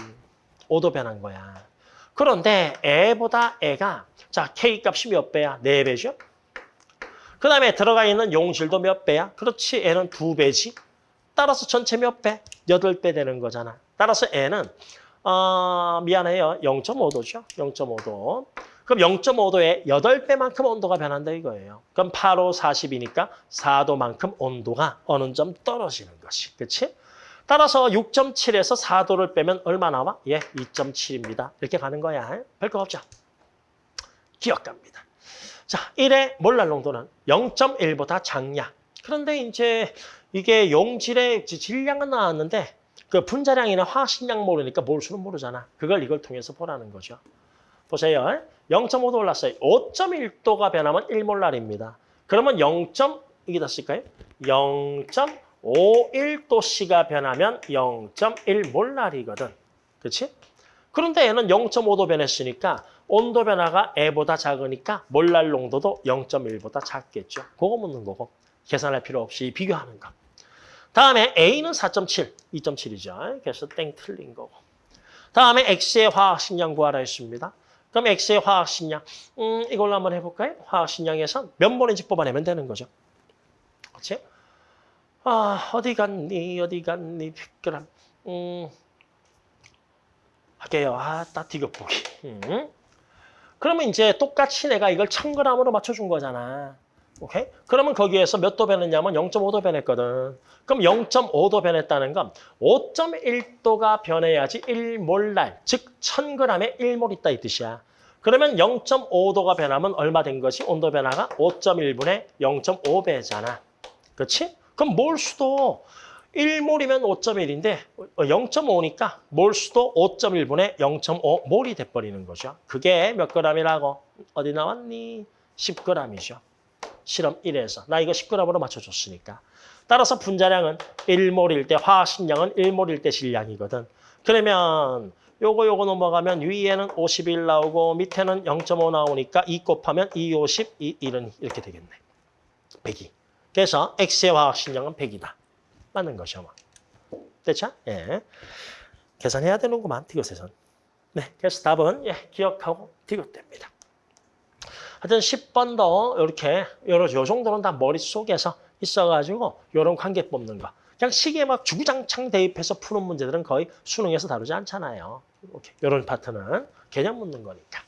5도 변한 거야. 그런데 애보다 애가 자 K 값이 몇 배야? 4배죠? 그 다음에 들어가 있는 용질도 몇 배야? 그렇지, 애는 두 배지. 따라서 전체 몇 배? 여덟 배 되는 거잖아. 따라서 애는 어, 미안해요. 0.5도죠. 0.5도. 그럼 0.5도에 8배만큼 온도가 변한다 이거예요. 그럼 8호 40이니까 4도만큼 온도가 어느 점 떨어지는 것이. 그렇지? 따라서 6.7에서 4도를 빼면 얼마 나와? 예, 2.7입니다. 이렇게 가는 거야. 별거 없죠? 기억 갑니다. 자, 1의 몰랄 농도는 0.1보다 작냐. 그런데 이제 이게 용질의 질량은 나왔는데 그 분자량이나 화학식량 모르니까 몰수는 모르잖아. 그걸 이걸 통해서 보라는 거죠. 보세요. 0.5도 올랐어요. 5.1도가 변하면 1몰랄입니다. 그러면 0. 여기다 쓸까요? 0.51도씨가 변하면 0.1몰랄이거든. 그렇지? 그런데 얘는 0.5도 변했으니까 온도 변화가 E보다 작으니까 몰랄 농도도 0.1보다 작겠죠. 그거 묻는 거고. 계산할 필요 없이 비교하는 거. 다음에 A는 4.7, 2.7이죠. 그래서 땡 틀린 거고. 다음에 X의 화학식량 구하라 했습니다. 그럼 X의 화학식량, 음, 이걸로 한번 해볼까요? 화학식량에서 몇 번인지 뽑아내면 되는 거죠. 그렇지? 아, 어디 갔니, 어디 갔니, 100g. 음, 할게요. 아, 따티격 보기. 음. 그러면 이제 똑같이 내가 이걸 1000g으로 맞춰준 거잖아. 오케이? 그러면 거기에서 몇 도 변했냐면 0.5도 변했거든. 그럼 0.5도 변했다는 건 5.1도가 변해야지 1몰랄, 즉 1000g에 1몰 있다 이 뜻이야. 그러면 0.5도가 변하면 얼마 된 것이 온도 변화가 5.1분의 0.5배잖아. 그렇지? 그럼 몰 수도 1몰이면 5.1인데 0.5니까 몰수도 5.1분의 0.5몰이 돼버리는 거죠. 그게 몇 g이라고? 어디 나왔니? 10g이죠. 실험 1에서. 나 이거 10g으로 맞춰줬으니까. 따라서 분자량은 1몰일 때 화학식량은 1몰일 때 질량이거든. 그러면 요거 요거 넘어가면 위에는 51 나오고 밑에는 0.5 나오니까 2 곱하면 2, 50, 2, 1은 이렇게 되겠네. 100이. 그래서 X의 화학식량은 100이다. 맞는 것이요. 뭐. 됐죠? 예. 계산해야 되는구만, 디귿에선. 네, 그래서 답은 예, 기억하고 디귿됩니다. 하여튼 10번도 이렇게 여러 요 정도는 다 머릿속에서 있어가지고 이런 관계 뽑는 거. 그냥 시계에 막 주구장창 대입해서 푸는 문제들은 거의 수능에서 다루지 않잖아요. 이렇게 이런 파트는 개념 묻는 거니까.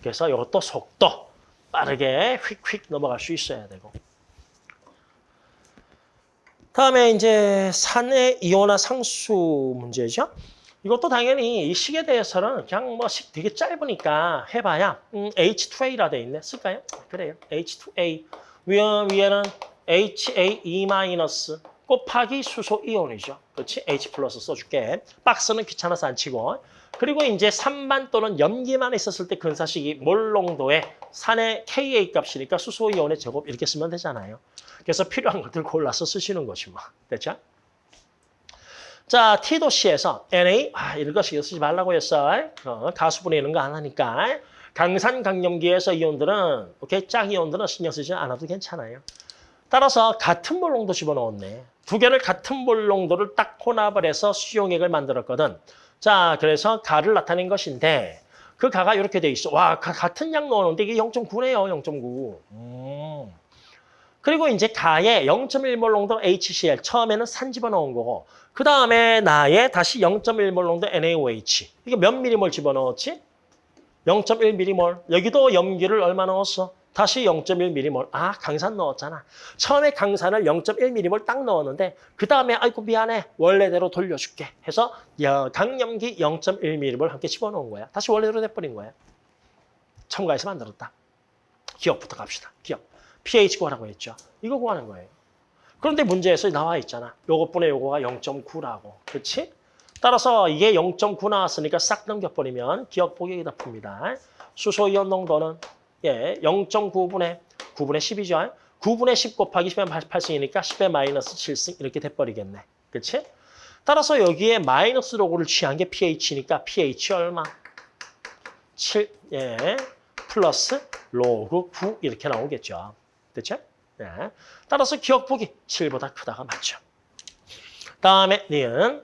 그래서 이것도 속도 빠르게 휙휙 넘어갈 수 있어야 되고. 다음에 이제 산의 이온화 상수 문제죠. 이것도 당연히 이 식에 대해서는 그냥 뭐 식 되게 짧으니까 해봐야 음, H2A라 돼 있네. 쓸까요? 그래요. H2A. 위에, 위에는 HAE- 곱하기 수소 이온이죠. 그렇지? H 플러스 써줄게. 박스는 귀찮아서 안 치고. 그리고 이제 3만 또는 염기만 있었을 때 근사식이 몰농도의 산의 Ka 값이니까 수소 이온의 제곱 이렇게 쓰면 되잖아요. 그래서 필요한 것들 골라서 쓰시는 것이 뭐. 됐죠? 자, T도시에서 Na, 아, 이런 거 신경 쓰지 말라고 했어. 어, 가수분해 이런 거 안 하니까. 강산 강염기에서 이온들은, 오케이, 짝 이온들은 신경 쓰지 않아도 괜찮아요. 따라서 같은 몰농도 집어넣었네. 두 개를 같은 몰농도를 딱 혼합을 해서 수용액을 만들었거든. 자, 그래서 가를 나타낸 것인데 그 가가 이렇게 돼 있어. 와, 가, 같은 양 넣었는데 이게 0.9네요, 0.9. 음. 그리고 이제 가에 0.1몰 농도 HCl 처음에는 산 집어넣은 거고 그 다음에 나에 다시 0.1몰 농도 NaOH 이게 몇 미리몰 집어넣었지? 0.1 미리몰 여기도 염기를 얼마 넣었어? 다시 0.1미리몰 아 강산 넣었잖아 처음에 강산을 0.1미리몰 딱 넣었는데 그 다음에 아이고 미안해 원래대로 돌려줄게 해서 강염기 0.1미리몰 함께 집어넣은 거야 다시 원래대로 돼버린 거야 첨가해서 만들었다 기억부터 갑시다 기억 pH 구하라고 했죠. 이거 구하는 거예요. 그런데 문제에서 나와 있잖아. 요것분의 요거가 0.9라고. 그렇지? 따라서 이게 0.9 나왔으니까 싹 넘겨버리면 기억 보기에다 풉니다. 수소이온 농도는 예 0.9분의 9분의 10이죠. 9분의 10 곱하기 10의 8승이니까 10의 마이너스 7승 이렇게 돼버리겠네. 그렇지? 따라서 여기에 마이너스 로고를 취한 게 pH니까 pH 얼마? 7, 예, 플러스 로그 9 이렇게 나오겠죠. 됐죠? 네. 따라서 기억 보기 7보다 크다가 맞죠. 다음에 니은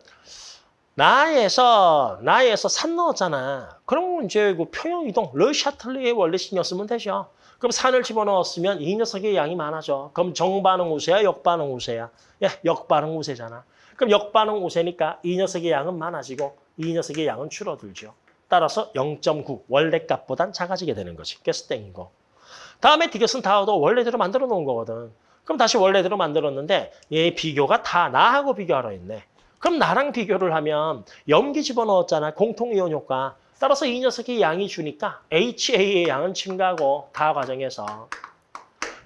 나에서 나에서 산 넣었잖아. 그럼 이제 그 평형 이동 르샤틀리의 원리 신경 쓰면 되죠. 그럼 산을 집어넣었으면 이 녀석의 양이 많아져. 그럼 정반응 우세야, 역반응 우세야? 예, 역반응 우세잖아. 그럼 역반응 우세니까 이 녀석의 양은 많아지고 이 녀석의 양은 줄어들죠. 따라서 0.9 원래 값보단 작아지게 되는 거지. 그래서 땡이고. 다음에 디귿은 다도 원래대로 만들어 놓은 거거든. 그럼 다시 원래대로 만들었는데 얘 비교가 다 나하고 비교하러 있네. 그럼 나랑 비교를 하면 염기 집어넣었잖아. 공통이온 효과. 따라서 이 녀석이 양이 주니까 HA의 양은 증가하고 다 과정에서.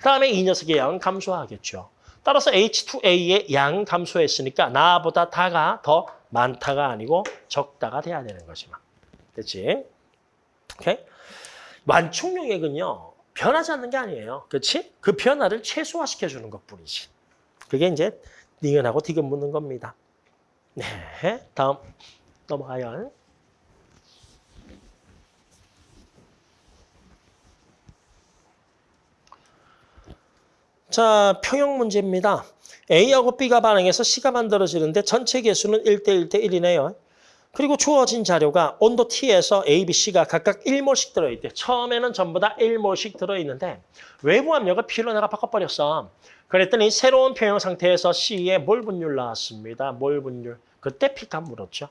다음에 이 녀석의 양은 감소하겠죠. 따라서 H2A의 양 감소했으니까 나보다 다가 더 많다가 아니고 적다가 돼야 되는 거지만. 됐지? 오케이? 완충용액은요. 변하지 않는 게 아니에요. 그렇지? 그 변화를 최소화시켜 주는 것뿐이지. 그게 이제 니은하고 디귿 묻는 겁니다. 네, 다음 넘어가요. 자, 평형 문제입니다. A하고 B가 반응해서 C가 만들어지는데 전체 개수는 1대 1대 1이네요. 그리고 주어진 자료가 온도 T에서 A, B, C가 각각 1몰씩 들어있대. 처음에는 전부 다 1몰씩 들어있는데 외부 압력을 P로 내가 바꿔버렸어. 그랬더니 새로운 평형 상태에서 C의 몰 분율 나왔습니다. 몰 분율. 그때 P값 물었죠.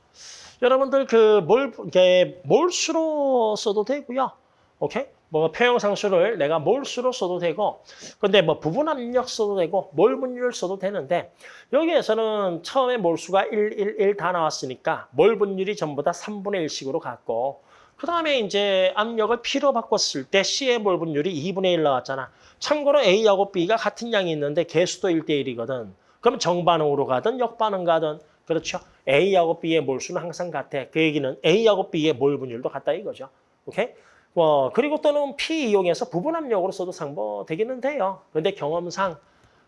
여러분들 그 몰, 이게 몰수로 써도 되고요. 오케이? 뭐 평형상수를 내가 몰수로 써도 되고 근데 뭐 부분 압력 써도 되고 몰 분율 써도 되는데 여기에서는 처음에 몰수가 1, 1, 1 다 나왔으니까 몰 분율이 전부 다 3분의 1씩으로 갔고 그 다음에 이제 압력을 P로 바꿨을 때 C의 몰 분율이 2분의 1 나왔잖아. 참고로 A하고 B가 같은 양이 있는데 개수도 1대 1이거든. 그럼 정반응으로 가든 역반응 가든 그렇죠. A하고 B의 몰수는 항상 같아. 그 얘기는 A하고 B의 몰 분율도 같다 이거죠. 오케이? 뭐 그리고 또는 P 이용해서 부분 압력으로 써도 상보 되기는 돼요. 근데 경험상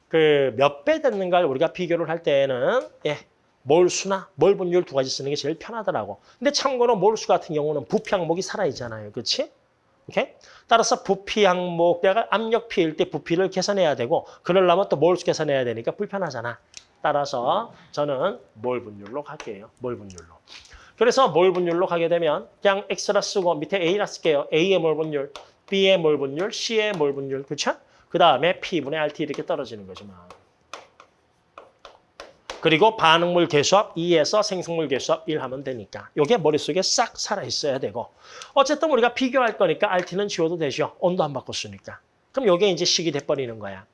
그 몇배걸 우리가 비교를 할 때는 예, 몰수나 몰 분율 두 가지 쓰는 게 제일 편하더라고. 근데 참고로 몰수 같은 경우는 부피 항목이 살아 있잖아요. 그렇지? 오케이? 따라서 부피 항목 내가 압력 P일 때 부피를 계산해야 되고 그러려면 또 몰수 계산해야 되니까 불편하잖아. 따라서 저는 몰 분율로 갈게요. 몰 분율로. 그래서 몰 분율로 가게 되면 그냥 X라 쓰고 밑에 A라 쓸게요. A의 몰 분율, B의 몰 분율, C의 몰 분율. 그렇죠? 그 다음에 P분의 RT 이렇게 떨어지는 거지만. 그리고 반응물 개수합 2에서 생성물 개수합 1 하면 되니까. 이게 머릿속에 싹 살아있어야 되고. 어쨌든 우리가 비교할 거니까 RT는 지워도 되죠. 온도 안 바꿨으니까. 그럼 이게 이제 식이 돼버리는 거야.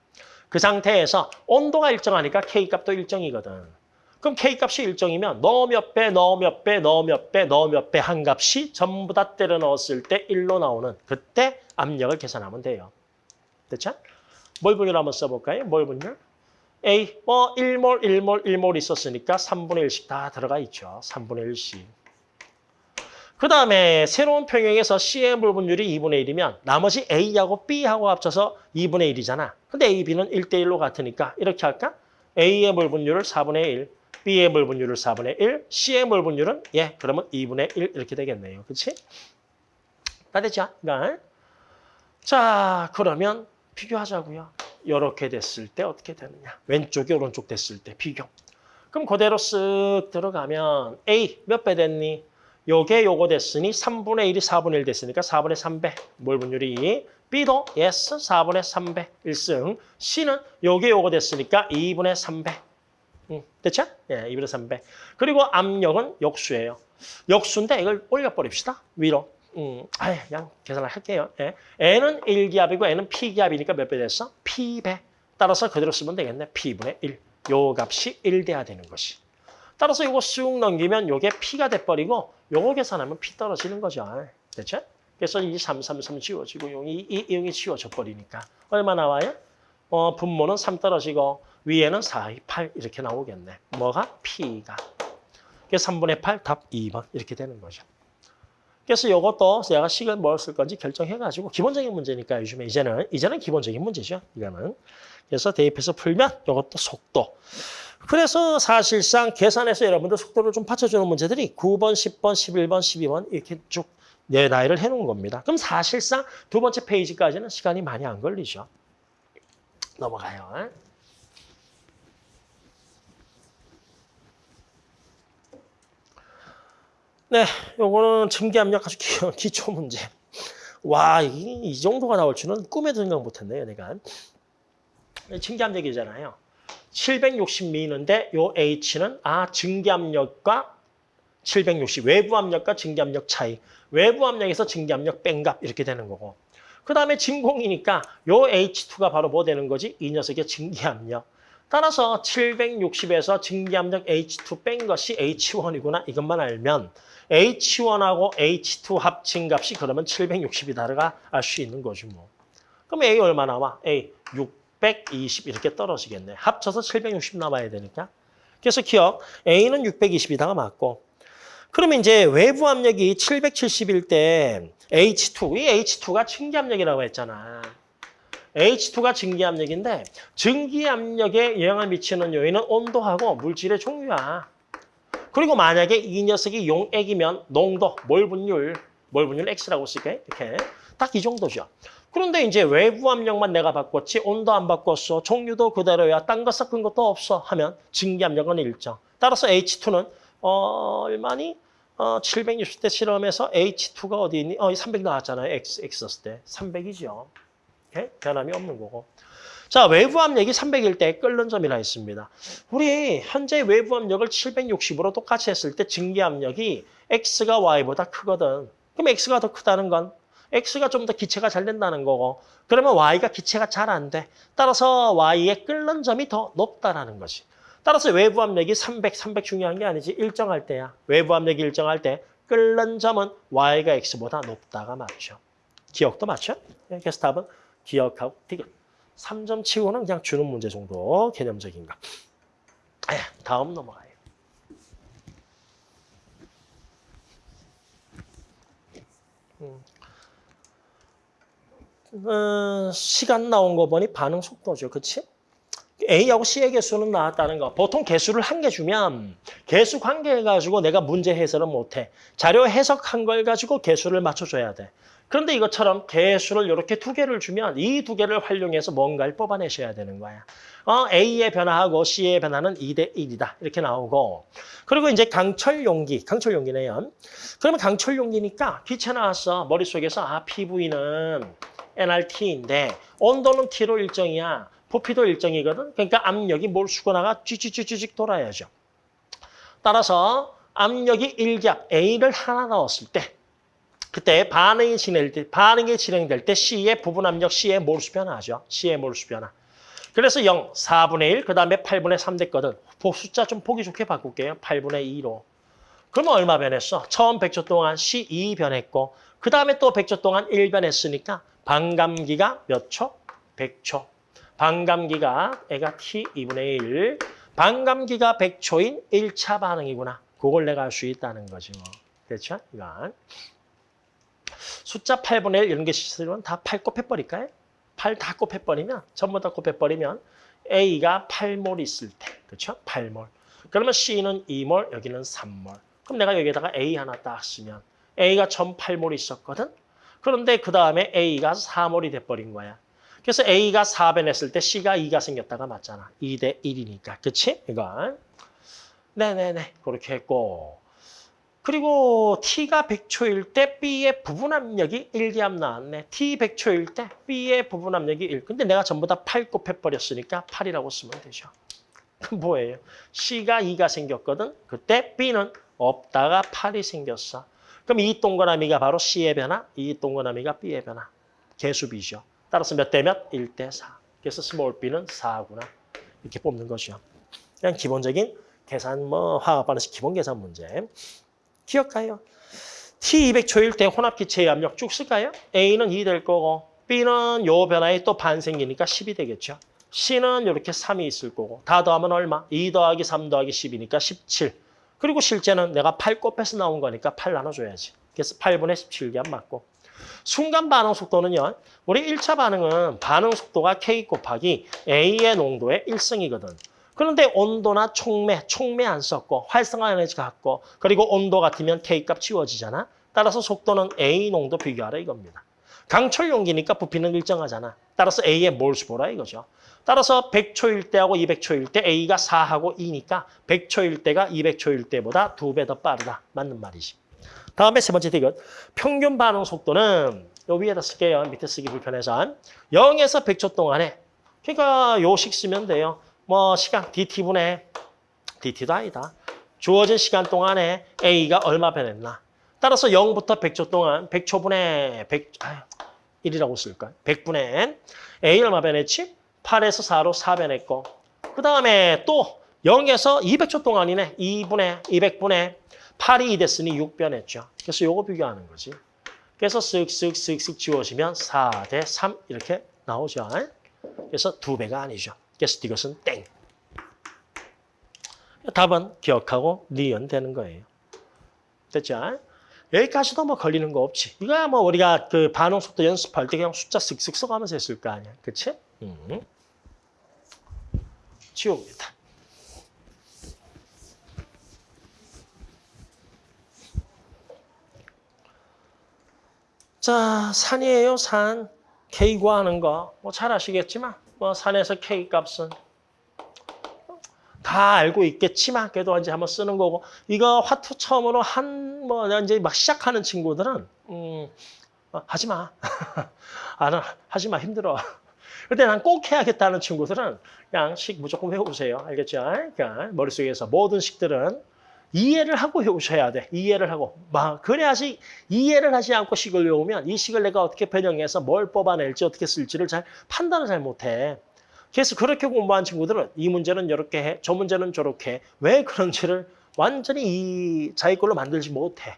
그 상태에서 온도가 일정하니까 K값도 일정이거든. 그럼 K값이 일정이면 너몇 배, 너몇 배, 너몇 배, 너몇배 한 값이 전부 다 때려 넣었을 때 1로 나오는 그때 압력을 계산하면 돼요. 됐죠? 몰 분율 한번 써볼까요? 몰 분율? A, 뭐 1몰, 1몰, 1몰 있었으니까 3분의 1씩 다 들어가 있죠. 3분의 1씩. 그 다음에 새로운 평형에서 C의 몰 분율이 2분의 1이면 나머지 A하고 B하고 합쳐서 2분의 1이잖아. 근데 A, B는 1대 1로 같으니까 이렇게 할까? A의 몰 분율을 4분의 1, B의 몰 분율을 4분의 1, C의 몰 분율은 예, 그러면 2분의 1 이렇게 되겠네요. 그렇지? 다 됐죠? 그러니까 자, 그러면 비교하자고요. 이렇게 됐을 때 어떻게 되느냐. 왼쪽이 오른쪽 됐을 때 비교. 그럼 그대로 쓱 들어가면 A 몇 배 됐니? 요게 요거 됐으니 3분의 1이 4분의 1 됐으니까 4분의 3배. 몰 분율이 B도 yes 4분의 3배 1승. C는 요게 요거 됐으니까 2분의 3배. 응, 됐죠? 예, 2분의 3배. 그리고 압력은 역수예요. 역수인데 이걸 올려버립시다. 위로. 음, 아예 그냥 계산을 할게요. 예. N은 1기압이고 N은 P기압이니까 몇 배 됐어? P배. 따라서 그대로 쓰면 되겠네. P분의 1. 요 값이 1 돼야 되는 것이. 따라서 이거 쑥 넘기면 요게 P가 돼버리고 요거 계산하면 P 떨어지는 거죠. 됐죠? 그래서 이 3, 3, 3 지워지고 용이 이, 이 용이 지워져 버리니까 얼마 나와요? 어, 분모는 3 떨어지고 위에는 4, 2, 8 이렇게 나오겠네. 뭐가? P가. 그래서 3분의 8, 답 2번 이렇게 되는 거죠. 그래서 이것도 제가 식을 뭘 쓸 건지 결정해가지고 기본적인 문제니까 요즘에 이제는 이제는 기본적인 문제죠. 이거는. 그래서 대입해서 풀면 이것도 속도. 그래서 사실상 계산해서 여러분들 속도를 좀 받쳐주는 문제들이 9번, 10번, 11번, 12번 이렇게 쭉 내 나이를 해놓은 겁니다. 그럼 사실상 두 번째 페이지까지는 시간이 많이 안 걸리죠. 넘어가요. 네, 요거는 증기압력 아주 기, 기초 문제. 와, 이, 이 정도가 나올 줄은 꿈에도 생각 못했네요, 내가. 증기압력이잖아요. 760미는데 요 H는 아 증기압력과 760 외부 압력과 증기압력 차이. 외부 압력에서 증기압력 뺀값 이렇게 되는 거고. 그 다음에 진공이니까 요 H2가 바로 뭐 되는 거지? 이 녀석의 증기압력. 따라서 760에서 증기압력 H2 뺀 것이 H1이구나 이것만 알면 H1하고 H2 합친 값이 그러면 760이다가 알 수 있는 거죠 뭐. 그럼 A 얼마 나와? A 620 이렇게 떨어지겠네. 합쳐서 760 남아야 되니까. 그래서 기억 A는 620이다가 맞고 그러면 이제 외부 압력이 770일 때 H2. 이 H2가 증기압력이라고 했잖아. H2가 증기압력인데 증기압력에 영향을 미치는 요인은 온도하고 물질의 종류야. 그리고 만약에 이 녀석이 용액이면 농도, 몰 분율, 몰 분율 X라고 쓸게. 이렇게. 딱 이 정도죠. 그런데 이제 외부 압력만 내가 바꿨지 온도 안 바꿨어. 종류도 그대로야. 딴 거 섞은 것도 없어. 하면 증기압력은 일정. 따라서 H2는 어, 얼마니? 어, 760대 실험에서 H2가 어디 있니? 어, 300 나왔잖아요. X, X 썼을 때. 300이죠. 오케이? 변함이 없는 거고. 자, 외부 압력이 300일 때 끓는 점이라 했습니다. 우리 현재 외부 압력을 760으로 똑같이 했을 때 증기 압력이 X가 Y보다 크거든. 그럼 X가 더 크다는 건 X가 좀 더 기체가 잘 된다는 거고 그러면 Y가 기체가 잘 안 돼. 따라서 Y의 끓는 점이 더 높다라는 거지. 따라서 외부 압력이 300, 300 중요한 게 아니지. 일정할 때야. 외부 압력이 일정할 때 끓는 점은 Y가 X보다 높다가 맞죠. 기억도 맞죠? 네, 그래서 답은 기억하고 디귿. 3점 치고는 그냥 주는 문제 정도 개념적인 거. 에, 다음 넘어가요. 음. 어, 시간 나온 거 보니 반응 속도죠. 그치? A하고 C의 개수는 나왔다는 거. 보통 개수를 한 개 주면 개수 관계 가지고 내가 문제 해설을 못해. 자료 해석한 걸 가지고 개수를 맞춰줘야 돼. 그런데 이것처럼 개수를 이렇게 두 개를 주면 이 두 개를 활용해서 뭔가를 뽑아내셔야 되는 거야. 어, A의 변화하고 C의 변화는 2대 1이다. 이렇게 나오고. 그리고 이제 강철 용기, 강철 용기네요. 그러면 강철 용기니까 나왔어. 머릿속에서 아, PV는 NRT인데 온도는 T로 일정이야. 부피도 일정이거든. 그러니까 압력이 몰수거나가 쥐쥐쥐쥐 돌아야죠. 따라서 압력이 1기압 A를 하나 넣었을 때 그때 반응이 진행될 때, 반응이 진행될 때 C의 부분 압력 C의 몰수 변화죠. C의 몰수 변화. 그래서 0, 4분의 1, 그 다음에 8분의 3 됐거든. 숫자 좀 보기 좋게 바꿀게요. 8분의 2로. 그러면 얼마 변했어? 처음 100초 동안 C 2 변했고 그 다음에 또 100초 동안 1 변했으니까 반감기가 몇 초? 100초. 반감기가 애가 T 2분의 1. 반감기가 100초인 1차 반응이구나. 그걸 내가 알수 있다는 거지 뭐. 그렇죠? 이건. 숫자 8분의 1 이런 게 있으면 다 8 곱해버릴까요? 8 다 곱해버리면 전부 다 곱해버리면 A가 8몰 있을 때 그렇죠? 8몰. 그러면 C는 2몰, 여기는 3몰. 그럼 내가 여기다가 A 하나 딱 쓰면 A가 전 8몰 있었거든? 그런데 그 다음에 A가 4몰이 돼버린 거야. 그래서 A가 4변했을 때 C가 2가 생겼다가 맞잖아. 2대 1이니까. 그치? 이건. 네네네. 그렇게 했고. 그리고 T가 100초일 때 B의 부분 압력이 1기압 나왔네. T 100초일 때 B의 부분 압력이 1. 근데 내가 전부 다 8 곱해버렸으니까 8이라고 쓰면 되죠. 뭐예요? C가 2가 생겼거든. 그때 B는 없다가 8이 생겼어. 그럼 이 동그라미가 바로 C의 변화, 이 동그라미가 B의 변화. 개수비죠. 따라서 몇 대 몇? 1 대 4. 그래서 small b는 4구나. 이렇게 뽑는 거죠. 그냥 기본적인 계산, 뭐 화학 반응식 기본 계산 문제. 기억하요. T200초일 때 혼합기체의 압력 쭉 쓸까요? A는 2 될 거고 B는 요 변화에 또 반 생기니까 10이 되겠죠. C는 이렇게 3이 있을 거고 다 더하면 얼마? 2 더하기 3 더하기 10이니까 17. 그리고 실제는 내가 8 곱해서 나온 거니까 8 나눠줘야지. 그래서 8분의 17기압 맞고 순간 반응 속도는요. 우리 1차 반응은 반응 속도가 K 곱하기 A의 농도의 1승이거든. 그런데 온도나 촉매, 촉매 안 썼고 활성화 에너지 같고 그리고 온도 같으면 K값 지워지잖아. 따라서 속도는 A 농도 비교하라 이겁니다. 강철 용기니까 부피는 일정하잖아. 따라서 A의 몰수 보라 이거죠. 따라서 100초일 때하고 200초일 때 A가 4하고 2니까 100초일 때가 200초일 때보다 두 배 더 빠르다. 맞는 말이지. 다음에 세 번째 디귿. 평균 반응 속도는 요 위에다 쓸게요. 밑에 쓰기 불편해서. 0에서 100초 동안에 그러니까 요식 쓰면 돼요. 뭐 시간 DT분의 DT도 아니다. 주어진 시간 동안에 A가 얼마 변했나. 따라서 0부터 100초 동안 100초분의 100, 아유, 1이라고 쓸까? 100분의 A 얼마 변했지? 8에서 4로 4 변했고 그 다음에 또 0에서 200초 동안이네. 2분의 200분의 8이 2 됐으니 6 변했죠. 그래서 요거 비교하는 거지. 그래서 쓱쓱쓱쓱 지워지면 4 대 3 이렇게 나오죠. 그래서 두 배가 아니죠. 이것은 땡. 답은 기억하고 니은 되는 거예요. 됐죠? 여기까지도 뭐 걸리는 거 없지. 이거야 뭐 우리가 그 반응 속도 연습할 때 그냥 숫자 쓱쓱 써가면서 했을 거 아니야. 그치? 음. 지웁니다. 자, 산이에요, 산. K 구하는 거. 뭐 잘 아시겠지만, 뭐 산에서 K 값은 다 알고 있겠지만, 그래도 이제 한번 쓰는 거고. 이거 화투 처음으로 한, 뭐, 이제 막 시작하는 친구들은, 음, 어, 하지 마. 안, 하지 마. 힘들어. 근데 난 꼭 해야겠다는 친구들은 그냥 식 무조건 외우세요. 알겠죠? 그러니까 머릿속에서 모든 식들은 이해를 하고 외우셔야 돼. 이해를 하고. 막 그래야지 이해를 하지 않고 식을 외우면 이 식을 내가 어떻게 변형해서 뭘 뽑아낼지 어떻게 쓸지를 잘 판단을 잘 못해. 그래서 그렇게 공부한 친구들은 이 문제는 이렇게 해, 저 문제는 저렇게 해. 왜 그런지를 완전히 이 자기 걸로 만들지 못해.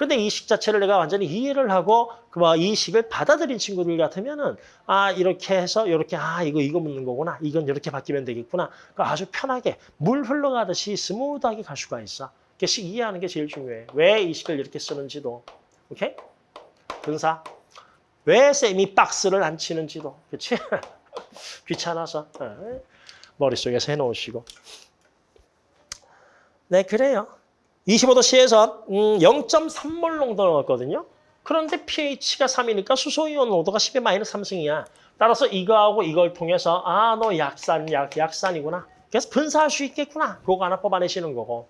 근데 이식 자체를 내가 완전히 이해를 하고 그이 식을 받아들인 친구들 같으면은 아 이렇게 해서 이렇게 아 이거 이거 묻는 거구나. 이건 이렇게 바뀌면 되겠구나. 그 아주 편하게 물 흘러가듯이 스무드하게 갈 수가 있어. 그식 이해하는 게 제일 중요해. 왜 이 식을 이렇게 쓰는지도. 오케이? 분사. 왜 쌤이 박스를 안 치는지도. 그렇지 귀찮아서. 어. 머릿속에서 해놓으시고. 네 그래요. 25도 C에서 음, 0.3몰 농도 넣었거든요. 그런데 pH가 3이니까 수소이온 농도가 10의 마이너스 3승이야. 따라서 이거하고 이걸 통해서 아 너 약산, 약, 약산이구나. 그래서 분사할 수 있겠구나. 그거 하나 뽑아내시는 거고.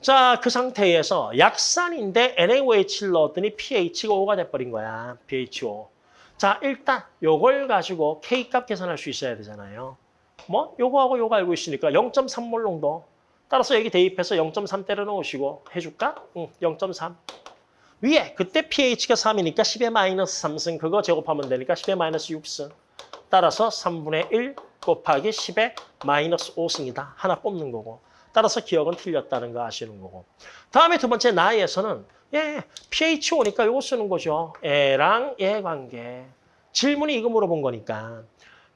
자, 그 상태에서 약산인데 NaOH를 넣었더니 pH가 5가 돼버린 거야. pH 5. 자, 일단 요걸 가지고 K값 계산할 수 있어야 되잖아요. 뭐? 요거하고 요거 알고 있으니까 0.3몰 농도. 따라서 여기 대입해서 0.3 때려 넣으시고 해줄까? 응, 0.3. 위에 그때 pH가 3이니까 10의 마이너스 3승 그거 제곱하면 되니까 10의 마이너스 6승. 따라서 3분의 1 곱하기 10의 마이너스 5승이다. 하나 뽑는 거고. 따라서 기억은 틀렸다는 거 아시는 거고. 다음에 두 번째 나에서는 예, pH 오니까 이거 쓰는 거죠. 애랑 얘 관계. 질문이 이거 물어본 거니까.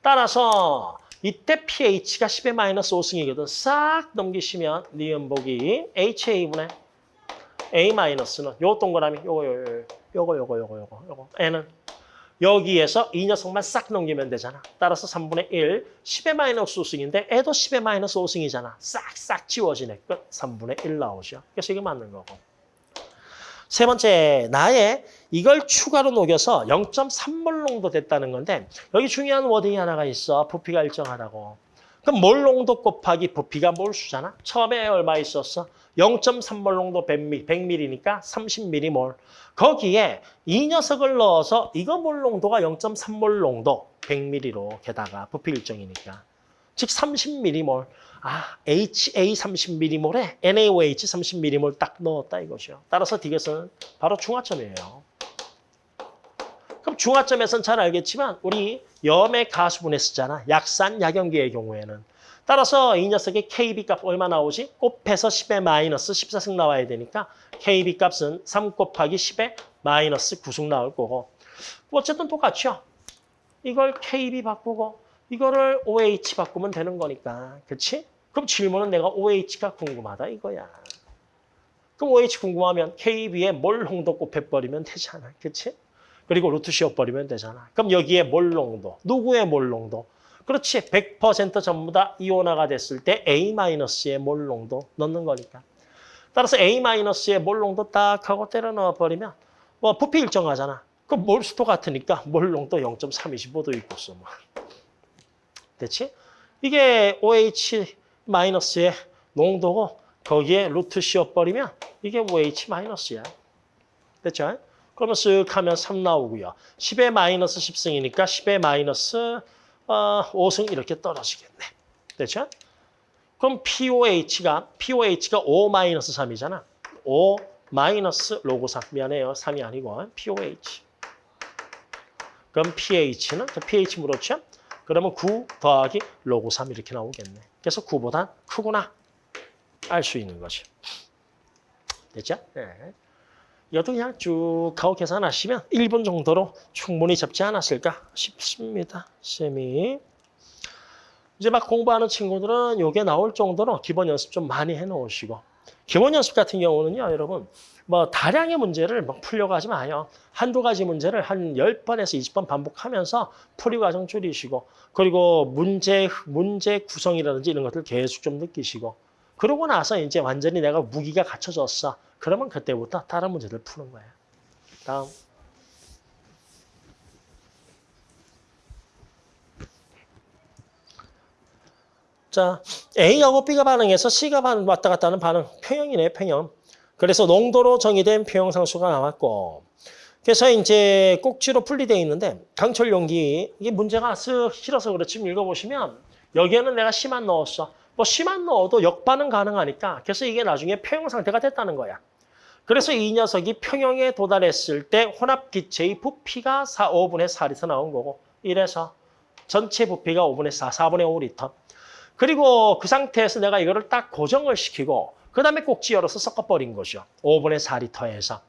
따라서 이때 pH가 10의 마이너스 5승이거든. 싹 넘기시면 니은보기 HA분의 A 마이너스는 요 동그라미 요거 요거 요거 요거 요거 요거 요거 N은 여기에서 이 녀석만 싹 넘기면 되잖아. 따라서 3분의 1, 10의 마이너스 5승인데 애도 10의 마이너스 5승이잖아. 싹싹 지워지네. 끝. 3분의 1 나오죠. 그래서 이게 맞는 거고. 세 번째, 나의 이걸 추가로 녹여서 0.3몰 농도 됐다는 건데 여기 중요한 워딩이 하나가 있어. 부피가 일정하다고. 그럼 몰 농도 곱하기 부피가 몰수잖아. 처음에 얼마 있었어? 0.3몰 농도 100ml니까 30m몰. 거기에 이 녀석을 넣어서 이거 몰 농도가 0.3몰 농도 100ml로 게다가 부피 일정이니까. 즉 30m몰. 아, HA 30m몰에 NaOH 30m몰 딱 넣었다 이것이요. 따라서 디귿은 바로 중화점이에요. 그럼 중화점에서는 잘 알겠지만 우리 염의 가수분해 쓰잖아. 약산, 약염기의 경우에는. 따라서 이 녀석의 KB 값 얼마 나오지? 곱해서 10의 마이너스 14승 나와야 되니까 KB 값은 3 곱하기 10의 마이너스 9승 나올 거고. 어쨌든 똑같죠. 이걸 KB 바꾸고 이거를 OH 바꾸면 되는 거니까. 그렇지? 그럼 질문은 내가 OH가 궁금하다 이거야. 그럼 OH 궁금하면 KB에 몰 홍도 곱해버리면 되잖아. 그렇지? 그리고 루트 씌워버리면 되잖아. 그럼 여기에 몰 농도. 누구의 몰 농도? 그렇지. 100% 전부 다 이온화가 됐을 때 A-의 몰 농도 넣는 거니까. 따라서 A-의 몰 농도 딱 하고 때려 넣어버리면 뭐 부피 일정하잖아. 그럼 몰수도 같으니까 몰 농도 0.325도 있고서 뭐. 됐지? 이게 OH 마이너스의 농도고 거기에 루트 씌워버리면 이게 OH 마이너스야. 됐죠? 그러면 쓱 하면 3 나오고요. 10의 마이너스 10승이니까 10의 마이너스 어, 5승 이렇게 떨어지겠네. 됐죠? 그럼 POH가 POH가 5 마이너스 3이잖아. 5 마이너스 로그 3. 미안해요. 3이 아니고 POH. 그럼 pH는 pH 물었죠? 그러면 9 더하기 로그 3 이렇게 나오겠네. 그래서 9보다 크구나. 알 수 있는 거죠. 됐죠? 네. 이것도 그냥 쭉 가오 계산하시면 1분 정도로 충분히 잡지 않았을까 싶습니다. 쌤이. 이제 막 공부하는 친구들은 이게 나올 정도로 기본 연습 좀 많이 해놓으시고 기본 연습 같은 경우는요, 여러분, 뭐 다량의 문제를 막 풀려고 하지 마요. 한두 가지 문제를 한 10번에서 20번 반복하면서 풀이 과정 줄이시고 그리고 문제 문제 구성이라든지 이런 것들 계속 좀 느끼시고 그러고 나서 이제 완전히 내가 무기가 갖춰졌어. 그러면 그때부터 다른 문제들 푸는 거예요. 다음. 자, A하고 B가 반응해서 C가 반, 왔다 갔다 하는 반응. 평형이네, 평형. 그래서 농도로 정의된 평형상수가 나왔고. 그래서 이제 꼭지로 분리되어 있는데 강철 용기 이게 문제가 쓱 싫어서 그렇지 읽어보시면 여기에는 내가 C만 넣었어. 뭐 C만 넣어도 역반응 가능하니까 그래서 이게 나중에 평형 상태가 됐다는 거야. 그래서 이 녀석이 평형에 도달했을 때 혼합 기체의 부피가 4, 5분의 4리터 나온 거고 이래서 전체 부피가 5분의 4, 4분의 5리터. 그리고 그 상태에서 내가 이거를 딱 고정을 시키고 그 다음에 꼭지 열어서 섞어버린 거죠. 5분의 4리터에서.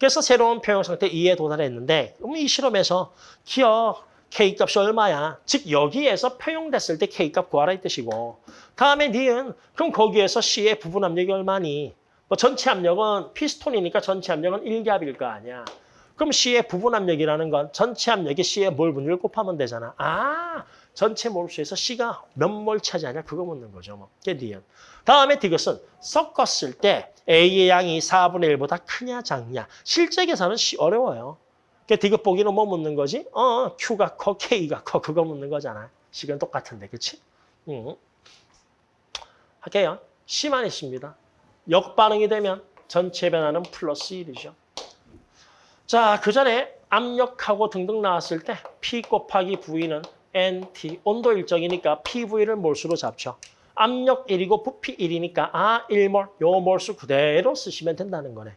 그래서 새로운 평형 상태 2에 도달했는데 그럼 이 실험에서 기억 K값이 얼마야? 즉 여기에서 평형됐을 때 K값 구하라 이 뜻이고 다음에 니은 그럼 거기에서 C의 부분 압력이 얼마니? 뭐 전체 압력은 피스톤이니까 전체 압력은 1기압일 거 아니야. 그럼 C의 부분 압력이라는 건 전체 압력이 C의 몰 분율 곱하면 되잖아. 아, 전체 몰수에서 C가 몇 몰 차지하냐 그거 묻는 거죠. 뭐. 그게 니은. 다음에 디귿은 섞었을 때 A의 양이 4분의 1보다 크냐 작냐. 실제 계산은 시- 어려워요. 그 디귿 보기는 뭐 묻는 거지? 어, Q가 커, K가 커 그거 묻는 거잖아. 식은 똑같은데, 그치? 응. 할게요. C만 있습니다. 역반응이 되면 전체 변화는 플러스 1이죠. 자, 그 전에 압력하고 등등 나왔을 때 P 곱하기 V는 NT, 온도 일정이니까 PV를 몰수로 잡죠. 압력 1이고 부피 1이니까 아, 1몰, 요 몰수 그대로 쓰시면 된다는 거네.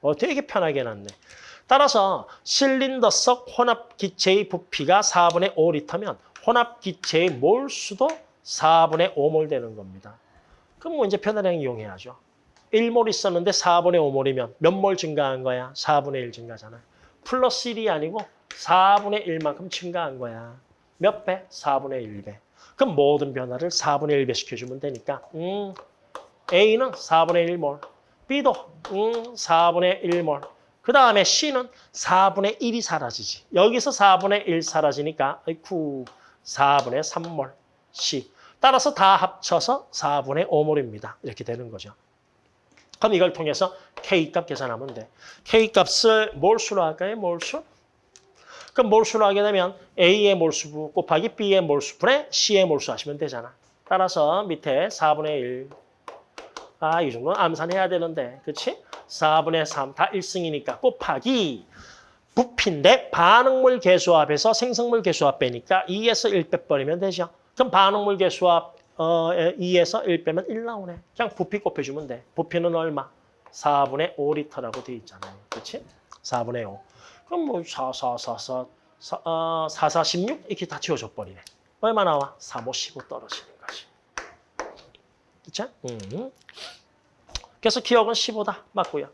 어, 되게 편하게 해놨네. 따라서 실린더 석 혼합 기체의 부피가 4분의 5리터면 혼합 기체의 몰수도 4분의 5몰 되는 겁니다. 그럼 뭐 이제 편하게 이용해야죠. 1몰 있었는데 4분의 5몰이면 몇 몰 증가한 거야? 4분의 1 증가잖아. 플러스 1이 아니고 4분의 1만큼 증가한 거야. 몇 배? 4분의 1배. 그럼 모든 변화를 4분의 1배 시켜주면 되니까 음, A는 4분의 1몰, B도 음, 4분의 1몰. 그 다음에 C는 4분의 1이 사라지지. 여기서 4분의 1 사라지니까 아이쿠 4분의 3몰 C. 따라서 다 합쳐서 4분의 5몰입니다. 이렇게 되는 거죠. 그럼 이걸 통해서 K값 계산하면 돼. K값을 몰수로 할까요? 몰수? 그럼 몰수로 하게 되면 A의 몰수 곱하기 B의 몰수분의 C의 몰수 하시면 되잖아. 따라서 밑에 4분의 1. 아, 이 정도는 암산해야 되는데. 그치? 4분의 3. 다 1승이니까 곱하기 부피인데 반응물 개수합에서 생성물 개수합 빼니까 2에서 1 빼버리면 되죠. 그럼 반응물 개수합 어, 2에서 1 빼면 1 나오네. 그냥 부피 곱해주면 돼. 부피는 얼마? 4분의 5리터라고 돼 있잖아요. 그렇지? 4분의 5. 그럼 뭐 4, 4, 4, 4, 4, 어, 4, 4, 16 이렇게 다 지워져 버리네. 얼마 나와? 3, 5, 15 떨어지는 거지. 그쵸? 음. 그래서 기억은 15다. 맞고요.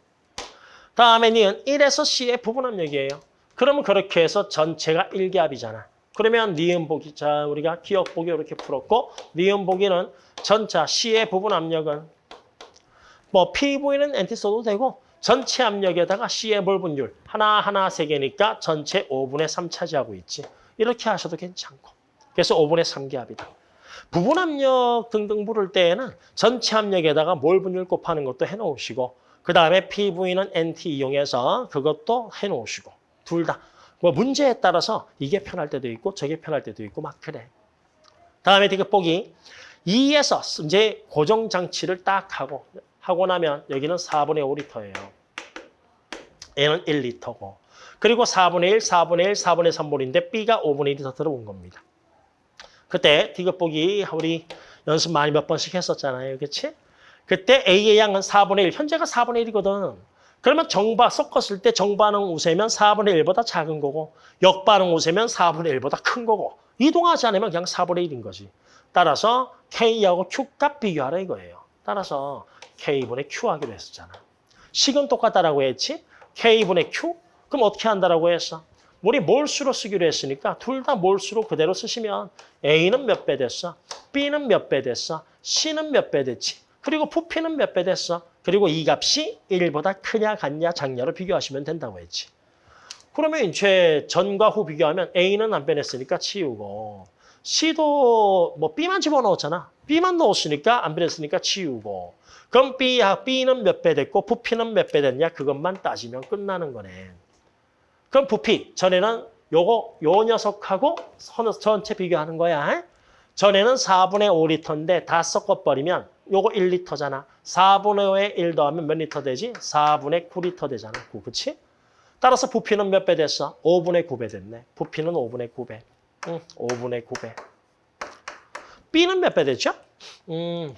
다음에 니은 1에서 C의 부분 압력이에요. 그러면 그렇게 해서 전체가 1기압이잖아. 그러면 니은 보기, 자 우리가 기억 보기 이렇게 풀었고 니은 보기는 전차 C의 부분 압력은 뭐 PV는 NT 써도 되고 전체 압력에다가 C의 몰분율 하나하나 세 개니까 전체 5분의 3 차지하고 있지. 이렇게 하셔도 괜찮고. 그래서 5분의 3기압이다. 부분 압력 등등 부를 때에는 전체 압력에다가 몰분율 곱하는 것도 해놓으시고 그 다음에 PV는 NT 이용해서 그것도 해놓으시고 둘 다. 뭐 문제에 따라서 이게 편할 때도 있고 저게 편할 때도 있고 막 그래. 다음에 디귿 보기 2에서 이제 고정 장치를 딱 하고 하고 나면 여기는 4분의 5리터예요. 얘는 1리터고. 그리고 4분의 1, 4분의 1, 4분의 3몰인데 B가 5분의 1이 더 들어온 겁니다. 그때 디귿 보기 우리 연습 많이 몇 번씩 했었잖아요. 그렇지? 그때 A의 양은 4분의 1, 현재가 4분의 1이거든. 그러면 정바 섞었을 때 정반응 우세면 4분의 1보다 작은 거고 역반응 우세면 4분의 1보다 큰 거고 이동하지 않으면 그냥 4분의 1인 거지. 따라서 K하고 Q값 비교하라 이거예요. 따라서 K분의 Q 하기로 했었잖아. 식은 똑같다라고 했지? K분의 Q? 그럼 어떻게 한다라고 했어? 우리 몰수로 쓰기로 했으니까 둘 다 몰수로 그대로 쓰시면 A는 몇 배 됐어? B는 몇 배 됐어? C는 몇 배 됐지? 그리고 부피는 몇 배 됐어? 그리고 이 값이 1보다 크냐 같냐 작냐로 비교하시면 된다고 했지. 그러면 이제 전과 후 비교하면 A는 안 변했으니까 치우고 C도 뭐 B만 집어넣었잖아. B만 넣었으니까 안 변했으니까 치우고 그럼 B, B는 몇 배 됐고 부피는 몇 배 됐냐 그것만 따지면 끝나는 거네. 그럼 부피 전에는 요거 요 녀석하고 선- 전체 비교하는 거야. 전에는 4분의 5리터인데 다 섞어버리면 요거 1리터잖아. 4분의 5에 1 더하면 몇 리터 되지? 4분의 9리터 되잖아. 9, 그치? 따라서 부피는 몇 배 됐어? 5분의 9배 됐네. 부피는 5분의 9배. 응, 5분의 9배. B는 몇배 됐죠? 음,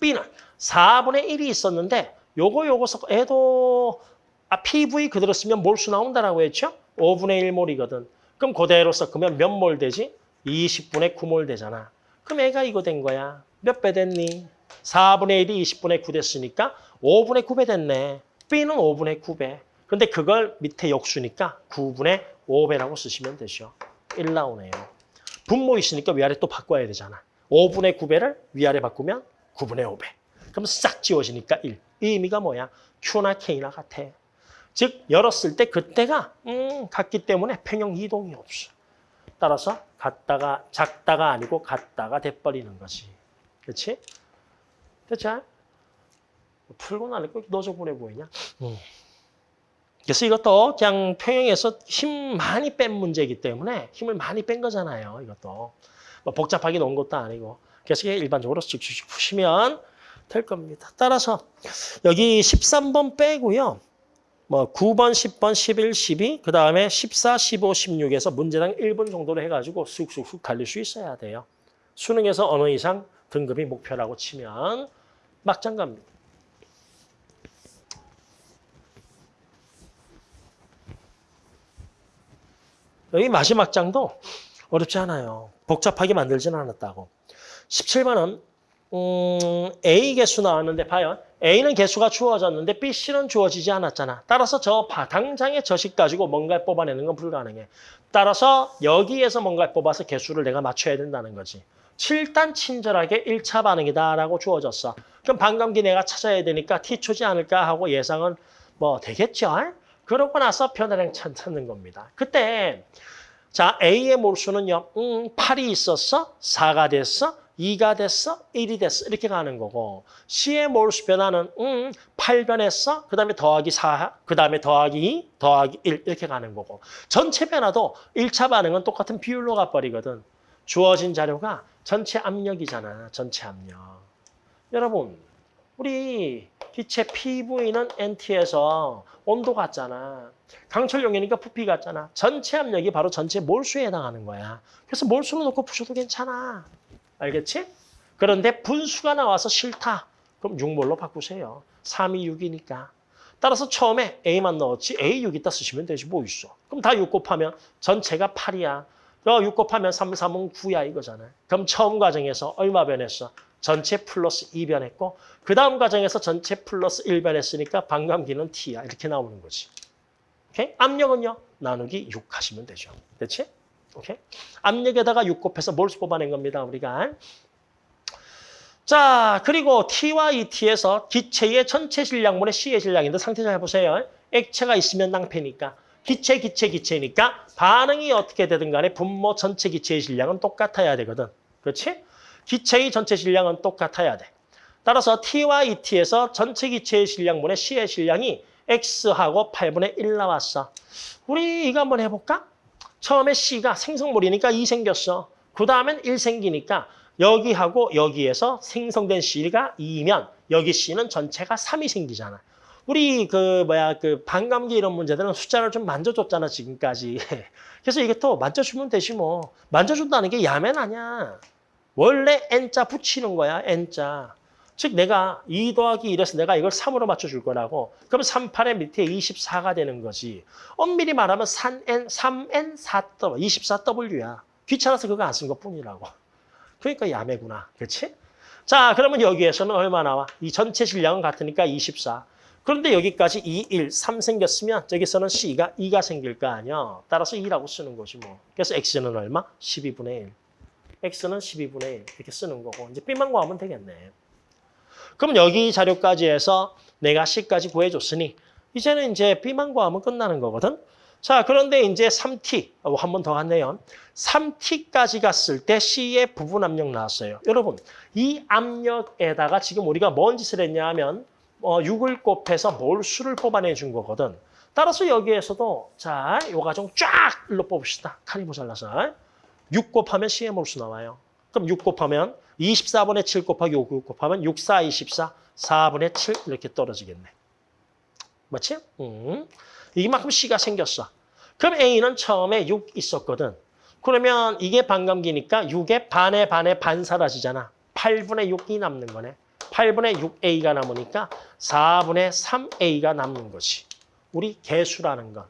B는 4분의 1이 있었는데 요거 요거 섞어 애도 아, PV 그대로 쓰면 몰수 나온다라고 했죠? 5분의 1몰이거든. 그럼 그대로 섞으면 몇 몰 되지? 20분의 9몰 되잖아. 그럼 애가 이거 된 거야. 몇 배 됐니? 4분의 1이 20분의 9 됐으니까 5분의 9배 됐네. B는 5분의 9배. 근데 그걸 밑에 역수니까 9분의 5배라고 쓰시면 되죠. 1 나오네요. 분모 있으니까 위아래 또 바꿔야 되잖아. 5분의 9배를 위아래 바꾸면 9분의 5배. 그럼 싹 지워지니까 1. 이 의미가 뭐야? Q나 K나 같아. 즉 열었을 때 그때가 음, 같기 때문에 평형 이동이 없어. 따라서 같다가 작다가 아니고 같다가 돼버리는 거지. 그렇지? 됐죠? 풀고 나니까 너저 보내 보이냐? 음. 그래서 이것도 그냥 평형에서 힘 많이 뺀 문제이기 때문에 힘을 많이 뺀 거잖아요. 이것도 뭐 복잡하게 놓은 것도 아니고 이게 일반적으로 씩씩씩 푸시면 될 겁니다. 따라서 여기 13번 빼고요. 뭐 9번, 10번, 11, 12, 그 다음에 14, 15, 16에서 문제당 1분 정도로 해가지고 쑥쑥쑥 달릴 수 있어야 돼요. 수능에서 어느 이상 등급이 목표라고 치면 막장 갑니다. 여기 마지막 장도 어렵지 않아요. 복잡하게 만들지는 않았다고. 17번은 음, A 개수 나왔는데 봐요. A는 개수가 주어졌는데 B, C는 주어지지 않았잖아. 따라서 저 바- 당장의 저식 가지고 뭔가를 뽑아내는 건 불가능해. 따라서 여기에서 뭔가를 뽑아서 개수를 내가 맞춰야 된다는 거지. 7단 친절하게 1차 반응이다라고 주어졌어. 그럼 반감기 내가 찾아야 되니까 T초지 않을까 하고 예상은 뭐 되겠죠. 그러고 나서 변화량 찾- 찾는 겁니다. 그때 자 A의 몰수는요. 음, 8이 있었어? 4가 됐어? 2가 됐어? 1이 됐어? 이렇게 가는 거고 C의 몰수 변화는 음, 8 변했어? 그 다음에 더하기 4, 그 다음에 더하기 2, 더하기 1 이렇게 가는 거고 전체 변화도 1차 반응은 똑같은 비율로 가버리거든. 주어진 자료가 전체 압력이잖아. 전체 압력. 여러분 우리 기체 PV는 NT에서 온도 같잖아. 강철용이니까 부피 같잖아. 전체 압력이 바로 전체 몰수에 해당하는 거야. 그래서 몰수로 놓고 푸셔도 괜찮아. 알겠지? 그런데 분수가 나와서 싫다. 그럼 6몰로 바꾸세요. 3이 6이니까. 따라서 처음에 A만 넣었지 A 6 있다 쓰시면 되지 뭐 있어. 그럼 다 6 곱하면 전체가 8이야. 6 곱하면 3, 3은 9야 이거잖아. 그럼 처음 과정에서 얼마 변했어? 전체 플러스 2 변했고 그 다음 과정에서 전체 플러스 1 변했으니까 반감기는 T야. 이렇게 나오는 거지. 오케이? 압력은요? 나누기 6 하시면 되죠. 됐지? 오케이? 압력에다가 6 곱해서 몰수 뽑아낸 겁니다. 우리가. 자, 그리고 T와 ET에서 기체의 전체 질량분의 C의 질량인데 상태 잘 보세요. 액체가 있으면 낭패니까. 기체, 기체, 기체니까 반응이 어떻게 되든 간에 분모 전체 기체의 질량은 똑같아야 되거든. 그렇지? 기체의 전체 질량은 똑같아야 돼. 따라서 T와 ET에서 전체 기체의 질량분의 C의 질량이 X하고 8분의 1 나왔어. 우리 이거 한번 해볼까? 처음에 C가 생성물이니까 2 생겼어. 그 다음엔 1 생기니까 여기하고 여기에서 생성된 C가 2면 여기 C는 전체가 3이 생기잖아. 우리 그 뭐야 그 반감기 이런 문제들은 숫자를 좀 만져줬잖아 지금까지. 그래서 이게 또 만져주면 되지 뭐. 만져준다는 게 야맨 아니야. 원래 N자 붙이는 거야 N자. 즉 내가 2 더하기 1에서 내가 이걸 3으로 맞춰줄 거라고. 그럼 38의 밑에 24가 되는 거지. 엄밀히 말하면 3N, 3N 4W, 24W야. 귀찮아서 그거 안 쓴 것뿐이라고. 그러니까 야매구나. 그렇지? 자, 그러면 여기에서는 얼마 나와? 이 전체 질량은 같으니까 24. 그런데 여기까지 2, 1, 3 생겼으면 저기서는 C가 2가 생길 거 아니야. 따라서 2라고 쓰는 거지 뭐. 그래서 X는 얼마? 12분의 1. X는 12분의 1 이렇게 쓰는 거고 이제 B만 구하면 되겠네. 그럼 여기 자료까지 해서 내가 C까지 구해줬으니 이제는 이제 B만 구하면 끝나는 거거든. 자, 그런데 이제 3T, 어, 한번 더 갔네요. 3T까지 갔을 때 C의 부분 압력 나왔어요. 여러분, 이 압력에다가 지금 우리가 뭔 짓을 했냐 하면 어, 6을 곱해서 몰수를 뽑아내 준 거거든. 따라서 여기에서도 자, 요 과정 쫙 일로 뽑읍시다. 칼이 모자라서. 6 곱하면 C의 몰수 나와요. 그럼 6 곱하면 24분의 7 곱하기 5, 6 곱하면 6, 4, 24, 4분의 7 이렇게 떨어지겠네. 맞지? 음. 이만큼 C가 생겼어. 그럼 A는 처음에 6 있었거든. 그러면 이게 반감기니까 6의 반의 반의 반 사라지잖아. 8분의 6이 남는 거네. 8분의 6A가 남으니까 4분의 3A가 남는 거지. 우리 개수라는 건.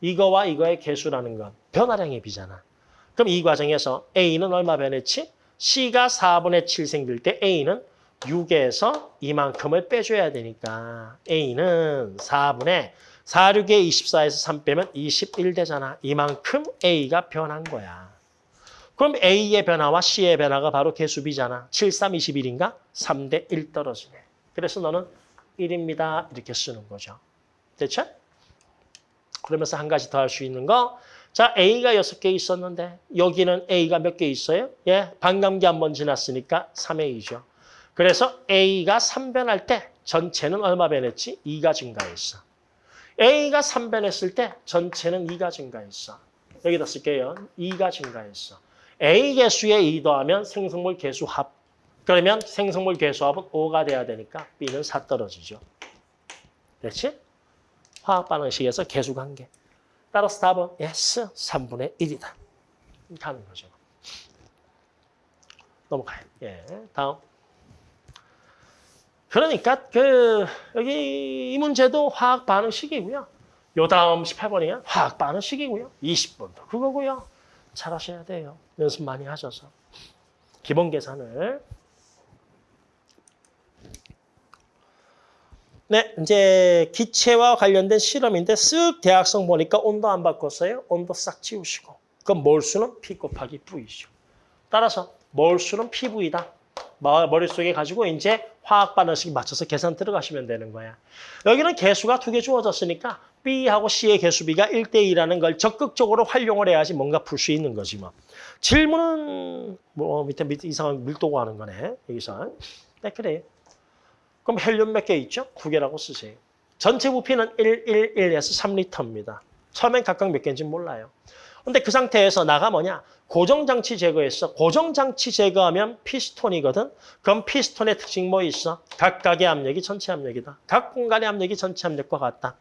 이거와 이거의 개수라는 건 변화량의 비잖아. 그럼 이 과정에서 A는 얼마 변했지? C가 4분의 7 생길 때 A는 6에서 이만큼을 빼줘야 되니까 A는 4분의 4, 6에 24에서 3 빼면 21 되잖아. 이만큼 A가 변한 거야. 그럼 A의 변화와 C의 변화가 바로 개수비잖아. 7, 3, 21인가? 3 대 1 떨어지네. 그래서 너는 1입니다. 이렇게 쓰는 거죠. 됐죠? 그러면서 한 가지 더 할 수 있는 거. 자, A가 6개 있었는데 여기는 A가 몇 개 있어요? 예, 반감기 한 번 지났으니까 3A죠. 그래서 A가 3변할 때 전체는 얼마 변했지? 2가 증가했어. A가 3변했을 때 전체는 2가 증가했어. 여기다 쓸게요. 2가 증가했어. A 개수에 2 더하면 생성물 개수 합. 그러면 생성물 개수 합은 5가 돼야 되니까 B는 4 떨어지죠. 됐지? 화학 반응식에서 개수 관계. 따라서 답은 yes, 3분의 1이다. 가는 거죠. 넘어가요. 예, 다음. 그러니까 그 여기 이 문제도 화학 반응식이고요. 요 다음 18번이야 화학 반응식이고요. 20번도 그거고요. 잘 하셔야 돼요. 연습 많이 하셔서. 기본 계산을. 네, 이제 기체와 관련된 실험인데 쓱 대학성 보니까 온도 안 바꿨어요. 온도 싹 지우시고. 그럼 몰수는 P 곱하기 V죠. 따라서 몰수는 PV다. 머릿속에 가지고 이제 화학 반응식 맞춰서 계산 들어가시면 되는 거야. 여기는 개수가 두 개 주어졌으니까 B하고 C의 개수 비가 1대2라는 걸 적극적으로 활용을 해야지 뭔가 풀 수 있는 거지 뭐. 질문은 뭐 밑에, 밑에 이상한 밀도고 하는 거네. 여기서. 네, 그래. 그럼 헬륨 몇 개 있죠? 두 개라고 쓰세요. 전체 부피는 1, 1, 1에서 3리터입니다. 처음엔 각각 몇 개인지 몰라요. 근데 그 상태에서 나가 뭐냐? 고정장치 제거했어. 고정장치 제거하면 피스톤이거든. 그럼 피스톤의 특징 뭐 있어? 각각의 압력이 전체 압력이다. 각 공간의 압력이 전체 압력과 같다.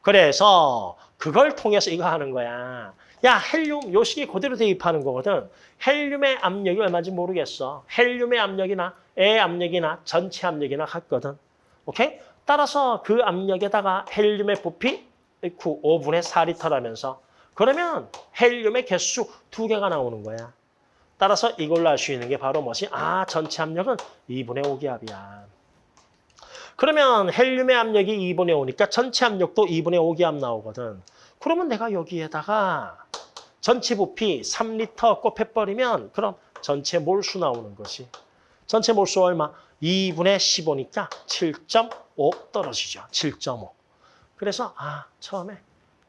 그래서 그걸 통해서 이거 하는 거야. 야, 헬륨 요 식이 그대로 대입하는 거거든. 헬륨의 압력이 얼마인지 모르겠어. 헬륨의 압력이나 애 압력이나 전체 압력이나 같거든. 오케이? 따라서 그 압력에다가 헬륨의 부피 5분의 4리터라면서 그러면 헬륨의 개수 두 개가 나오는 거야. 따라서 이걸로 알 수 있는 게 바로 뭐지? 아, 전체 압력은 2분의 5기압이야. 그러면 헬륨의 압력이 2분의 5니까 전체 압력도 2분의 5기압 나오거든. 그러면 내가 여기에다가 전체 부피 3리터 곱해버리면 그럼 전체 몰수 나오는 거지. 전체 몰수 얼마? 2분의 15니까 7.5 떨어지죠. 7.5. 그래서 아 처음에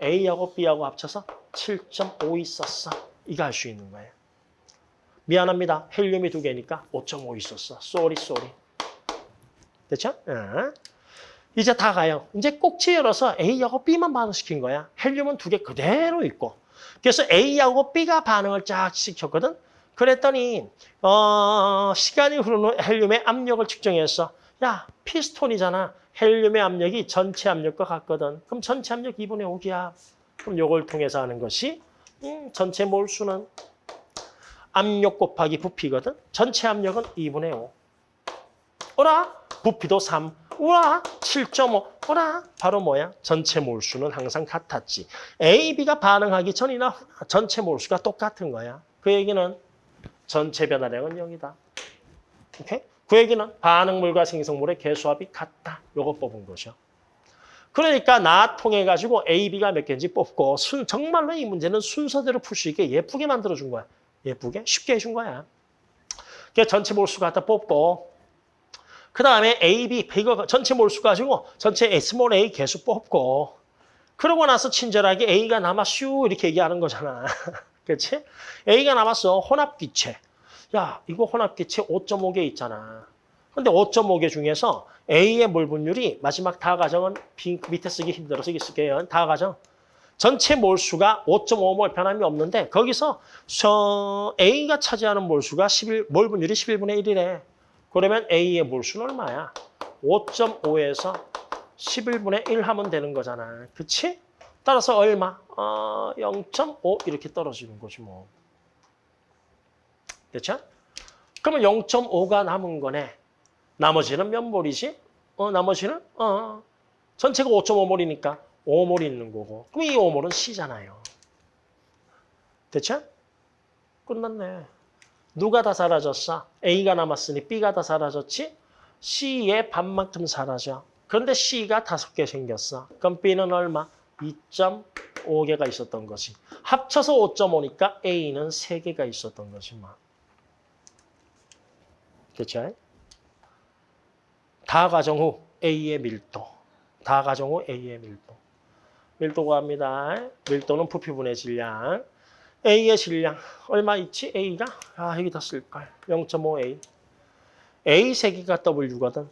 A하고 B하고 합쳐서 7.5 있었어. 이거 알수 있는 거예요. 미안합니다. 헬륨이 두 개니까 5.5 있었어. sorry sorry. 됐죠? 어. 이제 다 가요. 이제 꼭지 열어서 A하고 B만 반응시킨 거야. 헬륨은 두 개 그대로 있고. 그래서 A하고 B가 반응을 쫙 시켰거든. 그랬더니 어, 시간이 흐르는 헬륨의 압력을 측정했어. 야, 피스톤이잖아. 헬륨의 압력이 전체 압력과 같거든. 그럼 전체 압력 2분의 5기압. 그럼 요걸 통해서 하는 것이 음, 전체 몰수는 압력 곱하기 부피거든. 전체 압력은 2분의 5. 어라? 부피도 3. 우와, 7.5. 어라? 바로 뭐야? 전체 몰수는 항상 같았지. A, B가 반응하기 전이나 전체 몰수가 똑같은 거야. 그 얘기는 전체 변화량은 0이다. 오케이? 그 얘기는 반응물과 생성물의 개수합이 같다. 요거 뽑은 거죠. 그러니까 나 통해 가지고 A, B가 몇 개인지 뽑고 순, 정말로 이 문제는 순서대로 풀 수 있게 예쁘게 만들어 준 거야. 예쁘게 쉽게 해준 거야. 그 전체 몰수 갖다 뽑고 그 다음에 A, B, 이거 전체 몰수 가지고 전체 small a 개수 뽑고 그러고 나서 친절하게 A가 남았슈 이렇게 얘기하는 거잖아. 그렇지? A가 남았어. 혼합기체. 야, 이거 혼합기체 5.5개 있잖아. 근데 5.5개 중에서 A의 몰 분율이 마지막 다 가정은 밑에 쓰기 힘들어서 이게 쓸게요. 다 가정. 전체 몰수가 5.5몰 변함이 없는데 거기서 저 A가 차지하는 몰수가 11, 몰 분율이 11분의 1이래. 그러면 A의 몰수는 얼마야? 5.5에서 11분의 1 하면 되는 거잖아. 그치? 따라서 얼마? 어, 0.5 이렇게 떨어지는 거지 뭐. 됐죠? 그러면 0.5가 남은 거네. 나머지는 몇 몰이지? 어, 나머지는? 어, 전체가 5.5몰이니까 5몰이 있는 거고. 그럼 이 5몰은 C잖아요. 됐죠? 끝났네. 누가 다 사라졌어? A가 남았으니 B가 다 사라졌지? C의 반만큼 사라져. 그런데 C가 다섯 개 생겼어. 그럼 B는 얼마? 2.5개가 있었던 거지. 합쳐서 5.5니까 A는 3개가 있었던 거지. 뭐. 그렇죠? 다 가정 후 A의 밀도. 다 가정 후 A의 밀도. 밀도 구합니다. 밀도는 부피분의 질량. A의 질량 얼마 있지? A가? 아 여기다 쓸걸. 0.5A. A 세기가 W거든.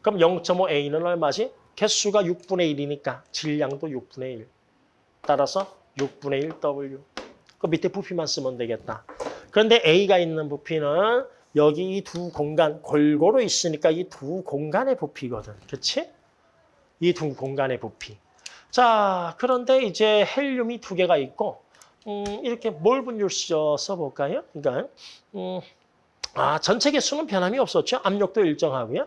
그럼 0.5A는 얼마지? 개수가 6분의 1이니까 질량도 6분의 1. 따라서 6분의 1 W. 그 밑에 부피만 쓰면 되겠다. 그런데 A가 있는 부피는 여기 이 두 공간 골고루 있으니까 이 두 공간의 부피거든. 그렇지? 이 두 공간의 부피. 자, 그런데 이제 헬륨이 두 개가 있고 음, 이렇게 몰 분율 써- 써볼까요? 그러니까 음, 아, 전체 개수는 변함이 없었죠. 압력도 일정하고요.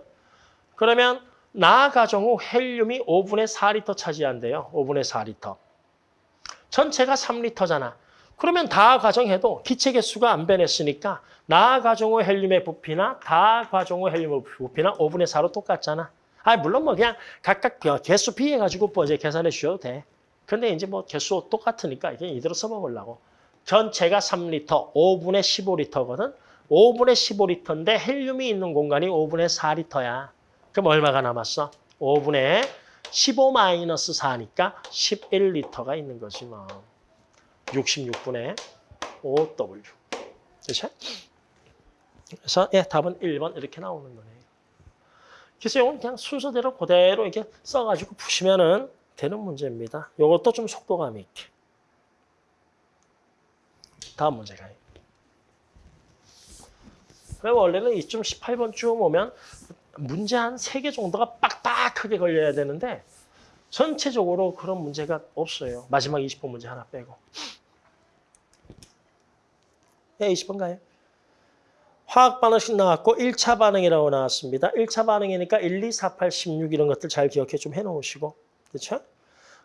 그러면 나 가정 후 헬륨이 5분의 4리터 차지한대요. 5분의 4리터. 전체가 3리터잖아. 그러면 다 가정해도 기체 개수가 안 변했으니까 나 가정 후 헬륨의 부피나 다 가정 후 헬륨의 부피나 5분의 4로 똑같잖아. 아 물론 뭐 그냥 각각 그 개수 비해 가지고 뭐 이제 계산해 주셔도 돼. 근데 이제 뭐 개수 똑같으니까 이게 이대로 써먹으려고. 전체가 3리터, 5분의 15리터거든. 5분의 15리터인데 헬륨이 있는 공간이 5분의 4리터야. 그럼 얼마가 남았어? 5분의 15 마이너스 4니까 11리터가 있는 거지 뭐. 66분의 5W. 그렇죠? 그래서 예, 답은 1번 이렇게 나오는 거네요. 그래서 이건 그냥 순서대로 그대로 이렇게 써가지고 푸시면은 되는 문제입니다. 이것도 좀 속도감 있게. 다음 문제 가요. 원래는 이쯤 18번쯤 오면 문제 한 3개 정도가 빡빡하게 걸려야 되는데 전체적으로 그런 문제가 없어요. 마지막 20번 문제 하나 빼고. 네, 20번 가요. 화학 반응식 나왔고 1차 반응이라고 나왔습니다. 1차 반응이니까 1, 2, 4, 8, 16 이런 것들 잘 기억해 좀 해놓으시고. 그렇죠?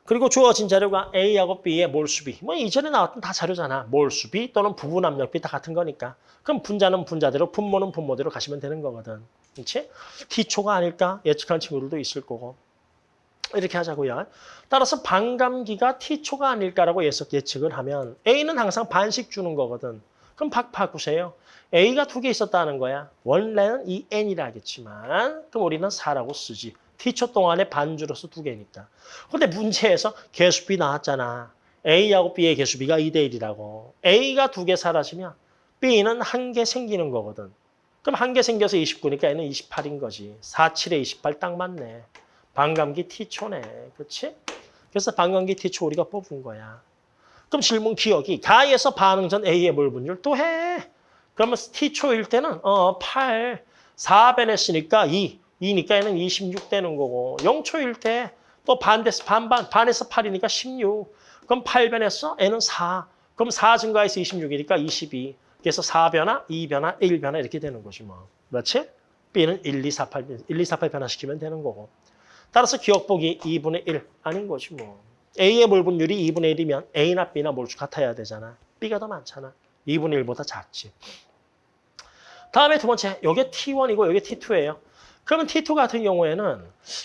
그리고 주어진 자료가 A하고 B의 몰수비. 뭐 이전에 나왔던 다 자료잖아. 몰수비 또는 부분 압력비 다 같은 거니까. 그럼 분자는 분자대로, 분모는 분모대로 가시면 되는 거거든. 그렇지? T초가 아닐까? 예측하는 친구들도 있을 거고. 이렇게 하자고요. 따라서 반감기가 T초가 아닐까라고 예측, 예측을 하면 A는 항상 반씩 주는 거거든. 그럼 박 바꾸세요. A가 두 개 있었다는 거야. 원래는 이 N이라 하겠지만 그럼 우리는 4라고 쓰지. T초 동안에 반주로서 두 개니까. 근데 문제에서 개수비 나왔잖아. A하고 B의 개수비가 2대 1이라고. A가 두 개 사라지면 B는 한 개 생기는 거거든. 그럼 한 개 생겨서 29니까 얘는 28인 거지. 4, 7에 28 딱 맞네. 반감기 T초네. 그렇지? 그래서 반감기 T초 우리가 뽑은 거야. 그럼 질문 기억이 가에서 반응 전 A의 몰 분율 또 해. 그러면 T초일 때는 어 8, 4변했으니까 2, 2니까 얘는 26 되는 거고 0초일 때또 반대서 반반 반에서 8이니까 16. 그럼 8변했어? N은 4. 그럼 4 증가해서 26이니까 22. 그래서 4변화, 2변화, 1변화 이렇게 되는 거지 뭐. 그렇지? B는 1, 2, 4, 8, 1, 2, 4, 8 변화시키면 되는 거고. 따라서 기억보기 2분의 1 아닌 거지 뭐. A의 몰 분율이 2분의 1이면 A나 B나 몰수 같아야 되잖아. B가 더 많잖아. 2분의 1보다 작지. 다음에 두 번째, 요게 T1이고 요게 T2예요. 그러면 T2 같은 경우에는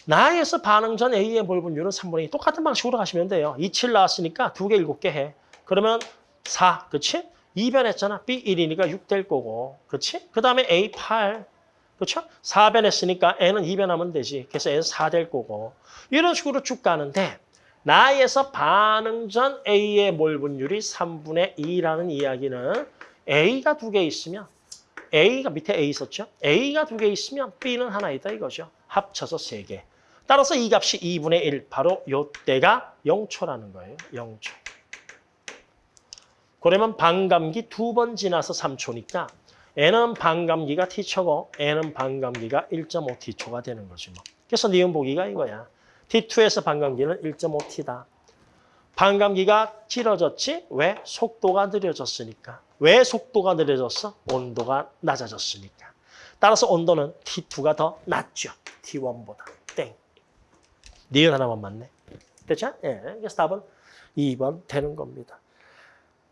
나에서 반응 전 A의 몰 분율은 3분의 2. 똑같은 방식으로 가시면 돼요. 2, 7 나왔으니까 두 개, 일곱 개 해. 그러면 4, 그치? 2변했잖아. B 1이니까 6 될 거고. 그치? 그 다음에 A 8, 그렇죠? 4변했으니까 n은 2변하면 되지. 그래서 n은 4될 거고. 이런 식으로 쭉 가는데 나에서 반응 전 A의 몰 분율이 3분의 2라는 이야기는 A가 두 개 있으면 A가 밑에 A 있었죠? A가 두 개 있으면 B는 하나 있다 이거죠. 합쳐서 세 개. 따라서 이 값이 2분의 1, 바로 요때가 0초라는 거예요. 0초. 그러면 반감기 두 번 지나서 3초니까 N은 반감기가 T초고 N은 반감기가 1.5T초가 되는 거지 뭐. 그래서 니은 보기가 이거야. T2에서 반감기는 1.5T다. 반감기가 길어졌지? 왜? 속도가 느려졌으니까. 왜 속도가 느려졌어? 온도가 낮아졌으니까. 따라서 온도는 T2가 더 낮죠. T1보다. 땡. 니은 하나만 맞네. 됐죠? 예. 그래서 답은 2번 되는 겁니다.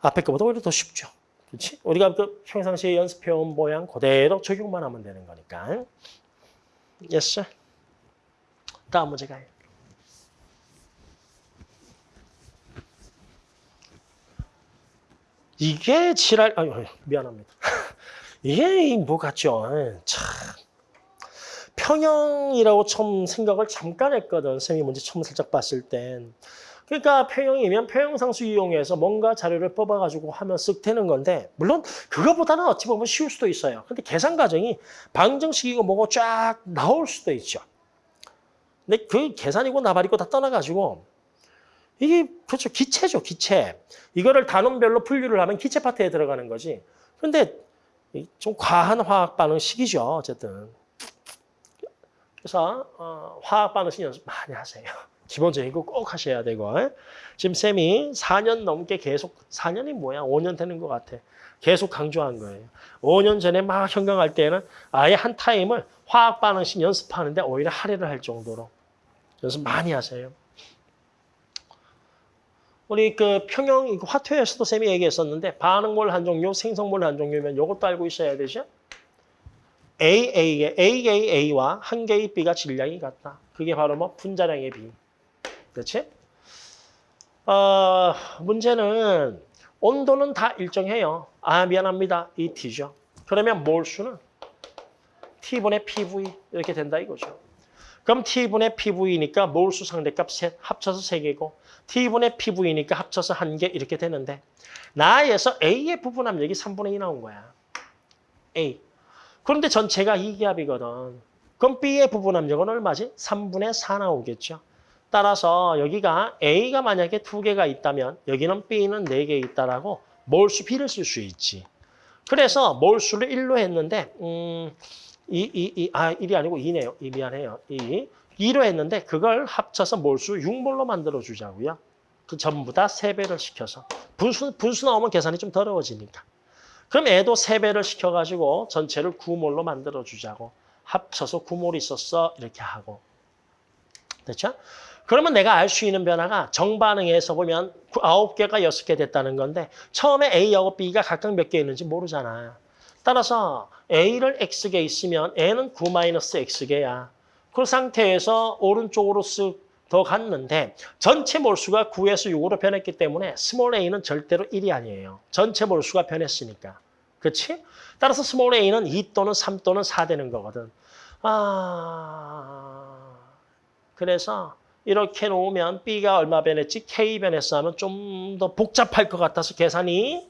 앞에 거보다 오히려 더 쉽죠. 그렇지? 우리가 그 평상시에 연습해온 모양 그대로 적용만 하면 되는 거니까. Sir. 다음 문제 가요. 이게 지랄, 아유, 미안합니다. 이게 뭐 같죠? 참. 평형이라고 처음 생각을 잠깐 했거든. 쌤이 문제 처음 살짝 봤을 땐. 그러니까 평형이면 평형상수 이용해서 뭔가 자료를 뽑아가지고 하면 쓱 되는 건데 물론 그거보다는 어찌 보면 쉬울 수도 있어요. 근데 계산 과정이 방정식이고 뭐고 쫙 나올 수도 있죠. 근데 그 계산이고 나발이고 다 떠나가지고 이게 그렇죠 기체죠 기체. 이거를 단원별로 분류를 하면 기체 파트에 들어가는 거지. 근데 좀 과한 화학 반응식이죠 어쨌든. 그래서 어, 화학 반응식 연습 많이 하세요. 기본적인 거 꼭 하셔야 되고 지금 쌤이 4년 넘게 계속 4년이 뭐야 5년 되는 것 같아 계속 강조한 거예요 5년 전에 막 현강할 때는 아예 한 타임을 화학 반응식 연습하는데 오히려 할애를 할 정도로 연습 많이 하세요 우리 그 평형 화투에서도 쌤이 얘기했었는데 반응몰 한 종류 생성몰 한 종류면 이것도 알고 있어야 되죠 AA의 AAA와 한 개의 B가 질량이 같다 그게 바로 뭐 분자량의 B 그렇지? 어, 문제는 온도는 다 일정해요. 아 미안합니다. 이 T죠. 그러면 몰수는 T분의 PV 이렇게 된다 이거죠. 그럼 T분의 PV니까 몰수 상대값 셋 합쳐서 세개고 T분의 PV니까 합쳐서 한 개 이렇게 되는데 나에서 A의 부분 압력이 3분의 2 나온 거야. A. 그런데 전체가 이기압이거든. 그럼 B의 부분 압력은 얼마지? 3분의 4 나오겠죠. 따라서 여기가 A가 만약에 두 개가 있다면 여기는 B는 네 개 있다라고 몰수 B를 쓸 수 있지. 그래서 몰수를 1로 했는데 음, 2, 2, 2, 아 1이 아니고 2네요. 2 미안해요. 2. 2로 했는데 그걸 합쳐서 몰수 6몰로 만들어 주자고요. 그 전부 다 3배를 시켜서. 분수, 분수 나오면 계산이 좀 더러워지니까. 그럼 애도 3배를 시켜가지고 전체를 9몰로 만들어 주자고. 합쳐서 9몰 있었어. 이렇게 하고. 됐죠? 그러면 내가 알 수 있는 변화가 정반응에서 보면 9개가 6개 됐다는 건데 처음에 A하고 B가 각각 몇 개 있는지 모르잖아. 따라서 A를 X개 있으면 N은 9-X개야. 그 상태에서 오른쪽으로 쓱 더 갔는데 전체 몰수가 9에서 6으로 변했기 때문에 small a는 절대로 1이 아니에요. 전체 몰수가 변했으니까. 그렇지? 따라서 small a는 2 또는 3 또는 4 되는 거거든. 아... 그래서 이렇게 놓으면 B가 얼마 변했지? K 변했어 하면 좀 더 복잡할 것 같아서 계산이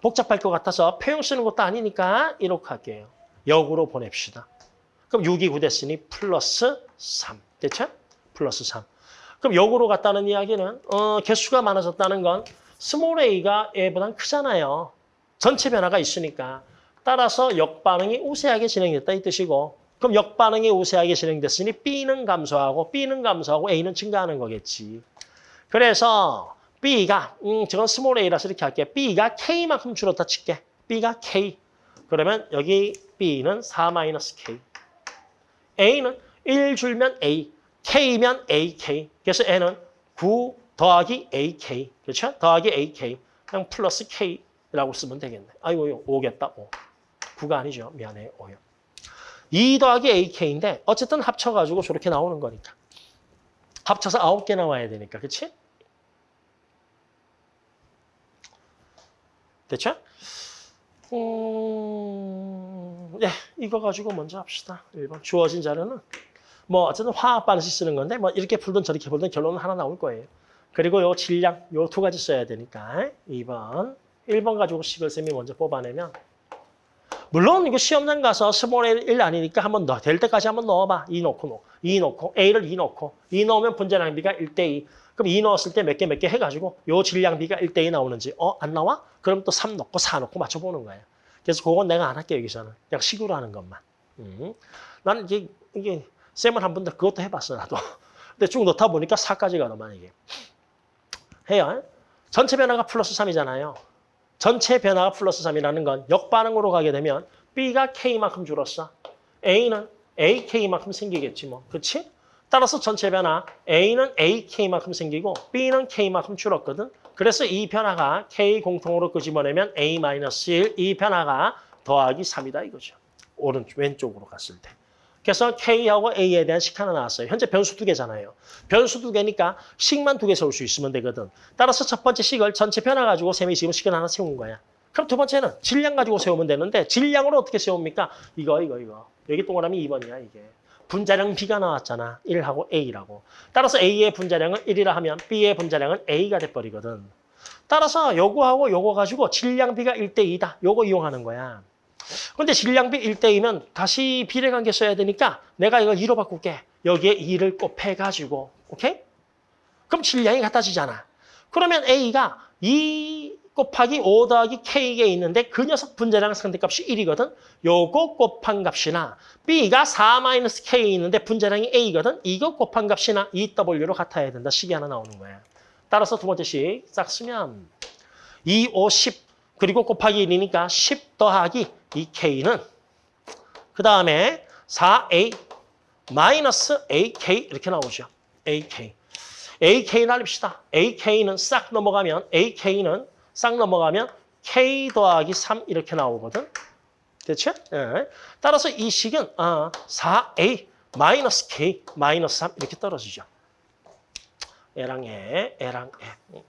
복잡할 것 같아서 표형 쓰는 것도 아니니까 이렇게 할게요. 역으로 보냅시다. 그럼 6이 9 됐으니 플러스 3. 됐죠? 플러스 3. 그럼 역으로 갔다는 이야기는 어, 개수가 많아졌다는 건 small a가 얘보단 크잖아요. 전체 변화가 있으니까. 따라서 역반응이 우세하게 진행됐다 이 뜻이고 그럼 역반응이 우세하게 진행됐으니 B는 감소하고 B는 감소하고 A는 증가하는 거겠지. 그래서 B가 음 저건 small a라서 이렇게 할게. B가 K만큼 줄었다 칠게. B가 K. 그러면 여기 B는 4-K. A는 1 줄면 A. K면 AK. 그래서 N은 9 더하기 AK. 그렇죠? 더하기 AK. 그냥 플러스 K라고 쓰면 되겠네. 아이고 5겠다. 5. 9가 아니죠. 미안해요. 5요. 2 더하기 AK인데 어쨌든 합쳐가지고 저렇게 나오는 거니까. 합쳐서 9개 나와야 되니까. 그렇지? 됐죠? 음... 예, 이거 가지고 먼저 합시다. 1번. 주어진 자료는 뭐 어쨌든 화학 반응식 쓰는 건데 뭐 이렇게 풀든 저렇게 풀든 결론은 하나 나올 거예요. 그리고 요 질량 요 두 가지 써야 되니까 2번. 1번 가지고 식을 쌤이 먼저 뽑아내면 물론 이거 시험장 가서 small 1 아니니까 한번 넣어. 될 때까지 한번 넣어봐. 2 넣고 넣어. 2 넣고 A를 2 넣고 2 넣으면 분자량비가 1대 2. 그럼 2 넣었을 때 몇 개 몇 개 해가지고 요 질량비가 1대2 나오는지 어? 안 나와? 그럼 또 3 넣고 4 넣고 맞춰보는 거예요. 그래서 그건 내가 안 할게 여기서는. 그냥 식으로 하는 것만. 음. 나는 이게, 이게 쌤을 한번더 그것도 해봤어 나도. 근데 쭉 넣다 보니까 4까지 가더만 이게. 해요. 전체 변화가 플러스 3이잖아요. 전체 변화가 플러스 3이라는 건 역반응으로 가게 되면 B가 K만큼 줄었어. A는 AK만큼 생기겠지 뭐. 그렇지? 따라서 전체 변화 A는 AK만큼 생기고 B는 K만큼 줄었거든. 그래서 이 변화가 K 공통으로 끄집어내면 A-1, 이 변화가 더하기 3이다 이거죠. 오른쪽 왼쪽으로 갔을 때. 그래서 K하고 A에 대한 식 하나 나왔어요. 현재 변수 두 개잖아요. 변수 두 개니까 식만 두 개 세울 수 있으면 되거든. 따라서 첫 번째 식을 전체 변화 가지고 셈이 지금 식을 하나 세운 거야. 그럼 두 번째는 질량 가지고 세우면 되는데 질량으로 어떻게 세웁니까? 이거 이거 이거. 여기 동그라미 2번이야 이게. 분자량 B가 나왔잖아. 1하고 A라고. 따라서 A의 분자량은 1이라 하면 B의 분자량은 A가 돼버리거든. 따라서 요거하고 요거 가지고 질량 B가 1대2다. 요거 이용하는 거야. 근데 질량비 1대2면 다시 비례 관계 써야 되니까 내가 이거 2로 바꿀게. 여기에 2를 곱해가지고. 오케이? 그럼 질량이 같아지잖아. 그러면 A가 2 곱하기 5 더하기 K에 있는데 그 녀석 분자량 상대값이 1이거든. 요거 곱한 값이나 B가 4-K에 있는데 분자량이 A거든. 이거 곱한 값이나 2W로 같아야 된다. 식이 하나 나오는 거야. 따라서 두 번째 식 싹 쓰면 2, 5, 10 그리고 곱하기 1이니까 10 더하기 2K는 그 다음에 4A 마이너스 AK 이렇게 나오죠. AK. AK 날립시다. AK는 싹 넘어가면 AK는 싹 넘어가면 K 더하기 3 이렇게 나오거든. 됐죠? 예. 따라서 이 식은 아, 4A 마이너스 K 마이너스 3 이렇게 떨어지죠. A랑 에, A랑 에.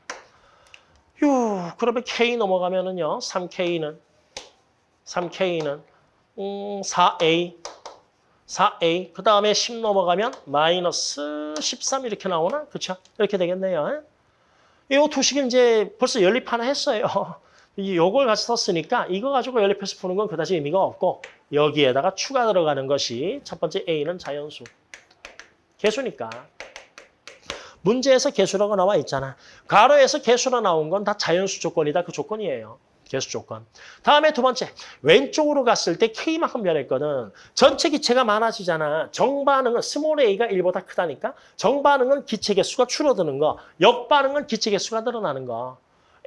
휴, 그러면 K 넘어가면은요. 3K는 3K는 음, 4A 4A 그 다음에 10 넘어가면 마이너스 13 이렇게 나오나? 그렇죠? 이렇게 되겠네요. 이 두식은 이제 벌써 연립 하나 했어요. 이걸 같이 썼으니까 이거 가지고 연립해서 푸는 건 그다지 의미가 없고 여기에다가 추가 들어가는 것이 첫 번째 A는 자연수. 개수니까. 문제에서 개수라고 나와 있잖아. 가로에서 개수로 나온 건 다 자연수 조건이다. 그 조건이에요. 개수 조건. 다음에 두 번째, 왼쪽으로 갔을 때 K만큼 변했거든. 전체 기체가 많아지잖아. 정반응은 small a가 1보다 크다니까. 정반응은 기체 개수가 줄어드는 거. 역반응은 기체 개수가 늘어나는 거.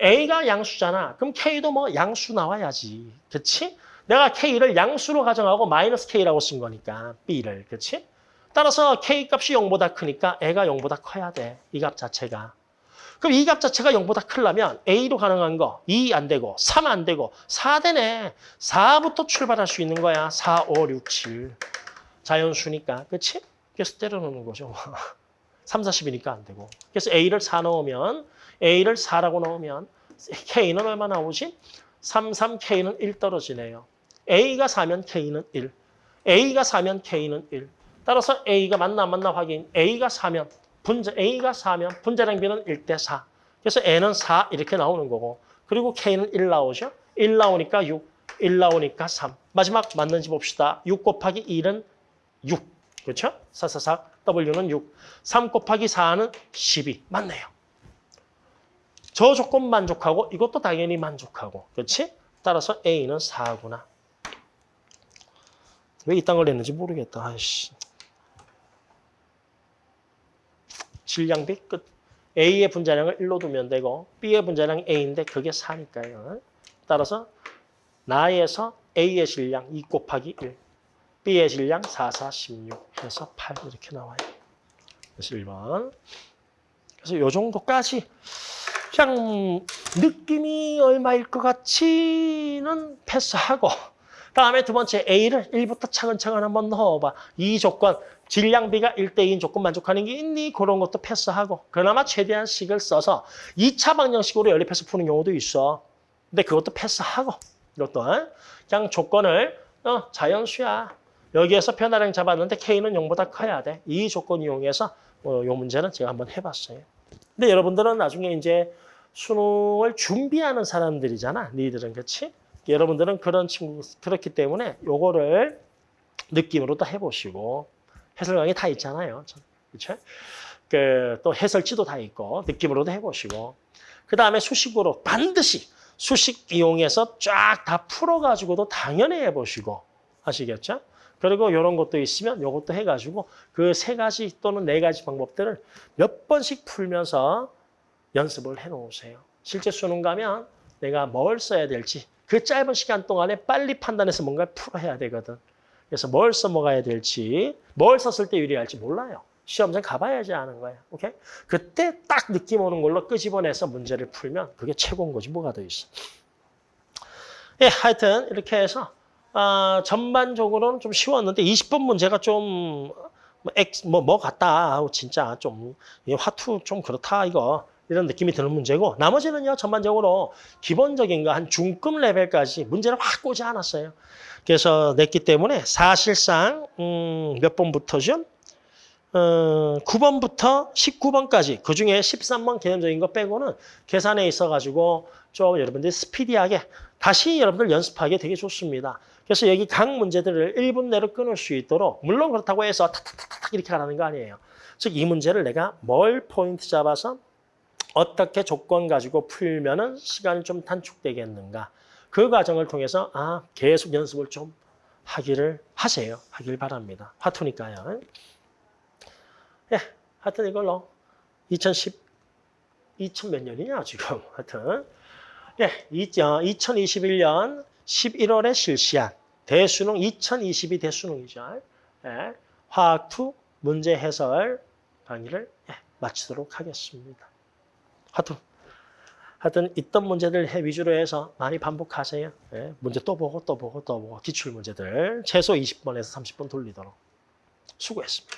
A가 양수잖아. 그럼 K도 뭐 양수 나와야지. 그치? 내가 K를 양수로 가정하고 마이너스 K라고 쓴 거니까. B를. 그치? 따라서 K값이 0보다 크니까 애가 0보다 커야 돼. 이 값 자체가. 그럼 이 값 자체가 0보다 크려면 A로 가능한 거 2 안 되고 3 안 되고 4 되네. 4부터 출발할 수 있는 거야. 4, 5, 6, 7. 자연수니까. 그치? 그래서 때려놓는 거죠. 3, 40이니까 안 되고. 그래서 A를 4 넣으면 A를 4라고 넣으면 K는 얼마 나오지? 3, 3, K는 1 떨어지네요. A가 4면 K는 1. A가 4면 K는 1. 따라서 A가 맞나 안 맞나 확인. A가 4면 분자 A가 4면 분자량 비는 1대 4. 그래서 N은 4 이렇게 나오는 거고 그리고 K는 1 나오죠. 1 나오니까 6, 1 나오니까 3. 마지막 맞는지 봅시다. 6 곱하기 1은 6. 그렇죠? 4, 4, 4. W는 6. 3 곱하기 4는 12. 맞네요. 저 조건 만족하고 이것도 당연히 만족하고. 그렇지? 따라서 A는 4구나. 왜 이딴 걸 냈는지 모르겠다. 아이씨. 질량비 끝. A의 분자량을 1로 두면 되고 B의 분자량이 A인데 그게 4니까요. 따라서 나에서 A의 질량 2 곱하기 1, B의 질량 4, 4, 16 해서 8 이렇게 나와요. 그래서 1번. 그래서 이 정도까지 그냥 느낌이 얼마일 것 같지는 패스하고 다음에 두 번째 A를 1부터 차근차근 한번 넣어봐. 이 조건, 질량비가 1대2인 조건 만족하는 게 있니? 그런 것도 패스하고 그나마 최대한 식을 써서 2차 방정식으로 연립해서 푸는 경우도 있어. 근데 그것도 패스하고 이것도 그냥 조건을 어, 자연수야. 여기에서 변화량 잡았는데 K는 0보다 커야 돼. 이 조건 이용해서 어, 요 문제는 제가 한번 해봤어요. 근데 여러분들은 나중에 이제 수능을 준비하는 사람들이잖아. 니들은 그렇지? 여러분들은 그런 친구 그렇기 때문에 요거를 느낌으로 또 해보시고 해설 강의 다 있잖아요. 그렇죠? 그 또 해설지도 다 있고 느낌으로도 해보시고 그 다음에 수식으로 반드시 수식 이용해서 쫙 다 풀어가지고도 당연히 해보시고 아시겠죠? 그리고 이런 것도 있으면 이것도 해가지고 그 세 가지 또는 네 가지 방법들을 몇 번씩 풀면서 연습을 해놓으세요. 실제 수능 가면 내가 뭘 써야 될지 그 짧은 시간 동안에 빨리 판단해서 뭔가를 풀어야 되거든. 그래서 뭘 써먹어야 될지, 뭘 썼을 때 유리할지 몰라요. 시험장 가봐야지 아는 거야. 오케이? 그때 딱 느낌 오는 걸로 끄집어내서 문제를 풀면 그게 최고인 거지 뭐가 더 있어. 예, 하여튼 이렇게 해서 아, 전반적으로는 좀 쉬웠는데 20번 문제가 좀 뭐, 엑, 뭐, 뭐 같다. 아우, 진짜 좀, 이 화투 좀 그렇다, 이거. 이런 느낌이 드는 문제고, 나머지는요, 전반적으로 기본적인 거 한 중급 레벨까지 문제를 확 꼬지 않았어요. 그래서 냈기 때문에 사실상, 음, 몇 번부터죠? 어, 9번부터 19번까지, 그 중에 13번 개념적인 거 빼고는 계산에 있어가지고 좀 여러분들이 스피디하게 다시 여러분들 연습하기 되게 좋습니다. 그래서 여기 각 문제들을 1분 내로 끊을 수 있도록 물론 그렇다고 해서 탁탁탁탁 이렇게 가라는 거 아니에요. 즉 이 문제를 내가 뭘 포인트 잡아서 어떻게 조건 가지고 풀면은 시간이 좀 단축되겠는가. 그 과정을 통해서 아 계속 연습을 좀 하기를 하세요. 하길 바랍니다. 화투니까요. 예, 하여튼 이걸로 2010, 2000 몇 년이냐 지금 하여튼 예, 2021년 11월에 실시한 대수능 2022 대수능이죠. 예, 화학2 문제 해설 강의를 예, 마치도록 하겠습니다. 하여튼, 하여튼 있던 문제들 해 위주로 해서 많이 반복하세요. 예, 문제 또 보고 또 보고 또 보고 기출 문제들 최소 20번에서 30번 돌리도록 수고했습니다.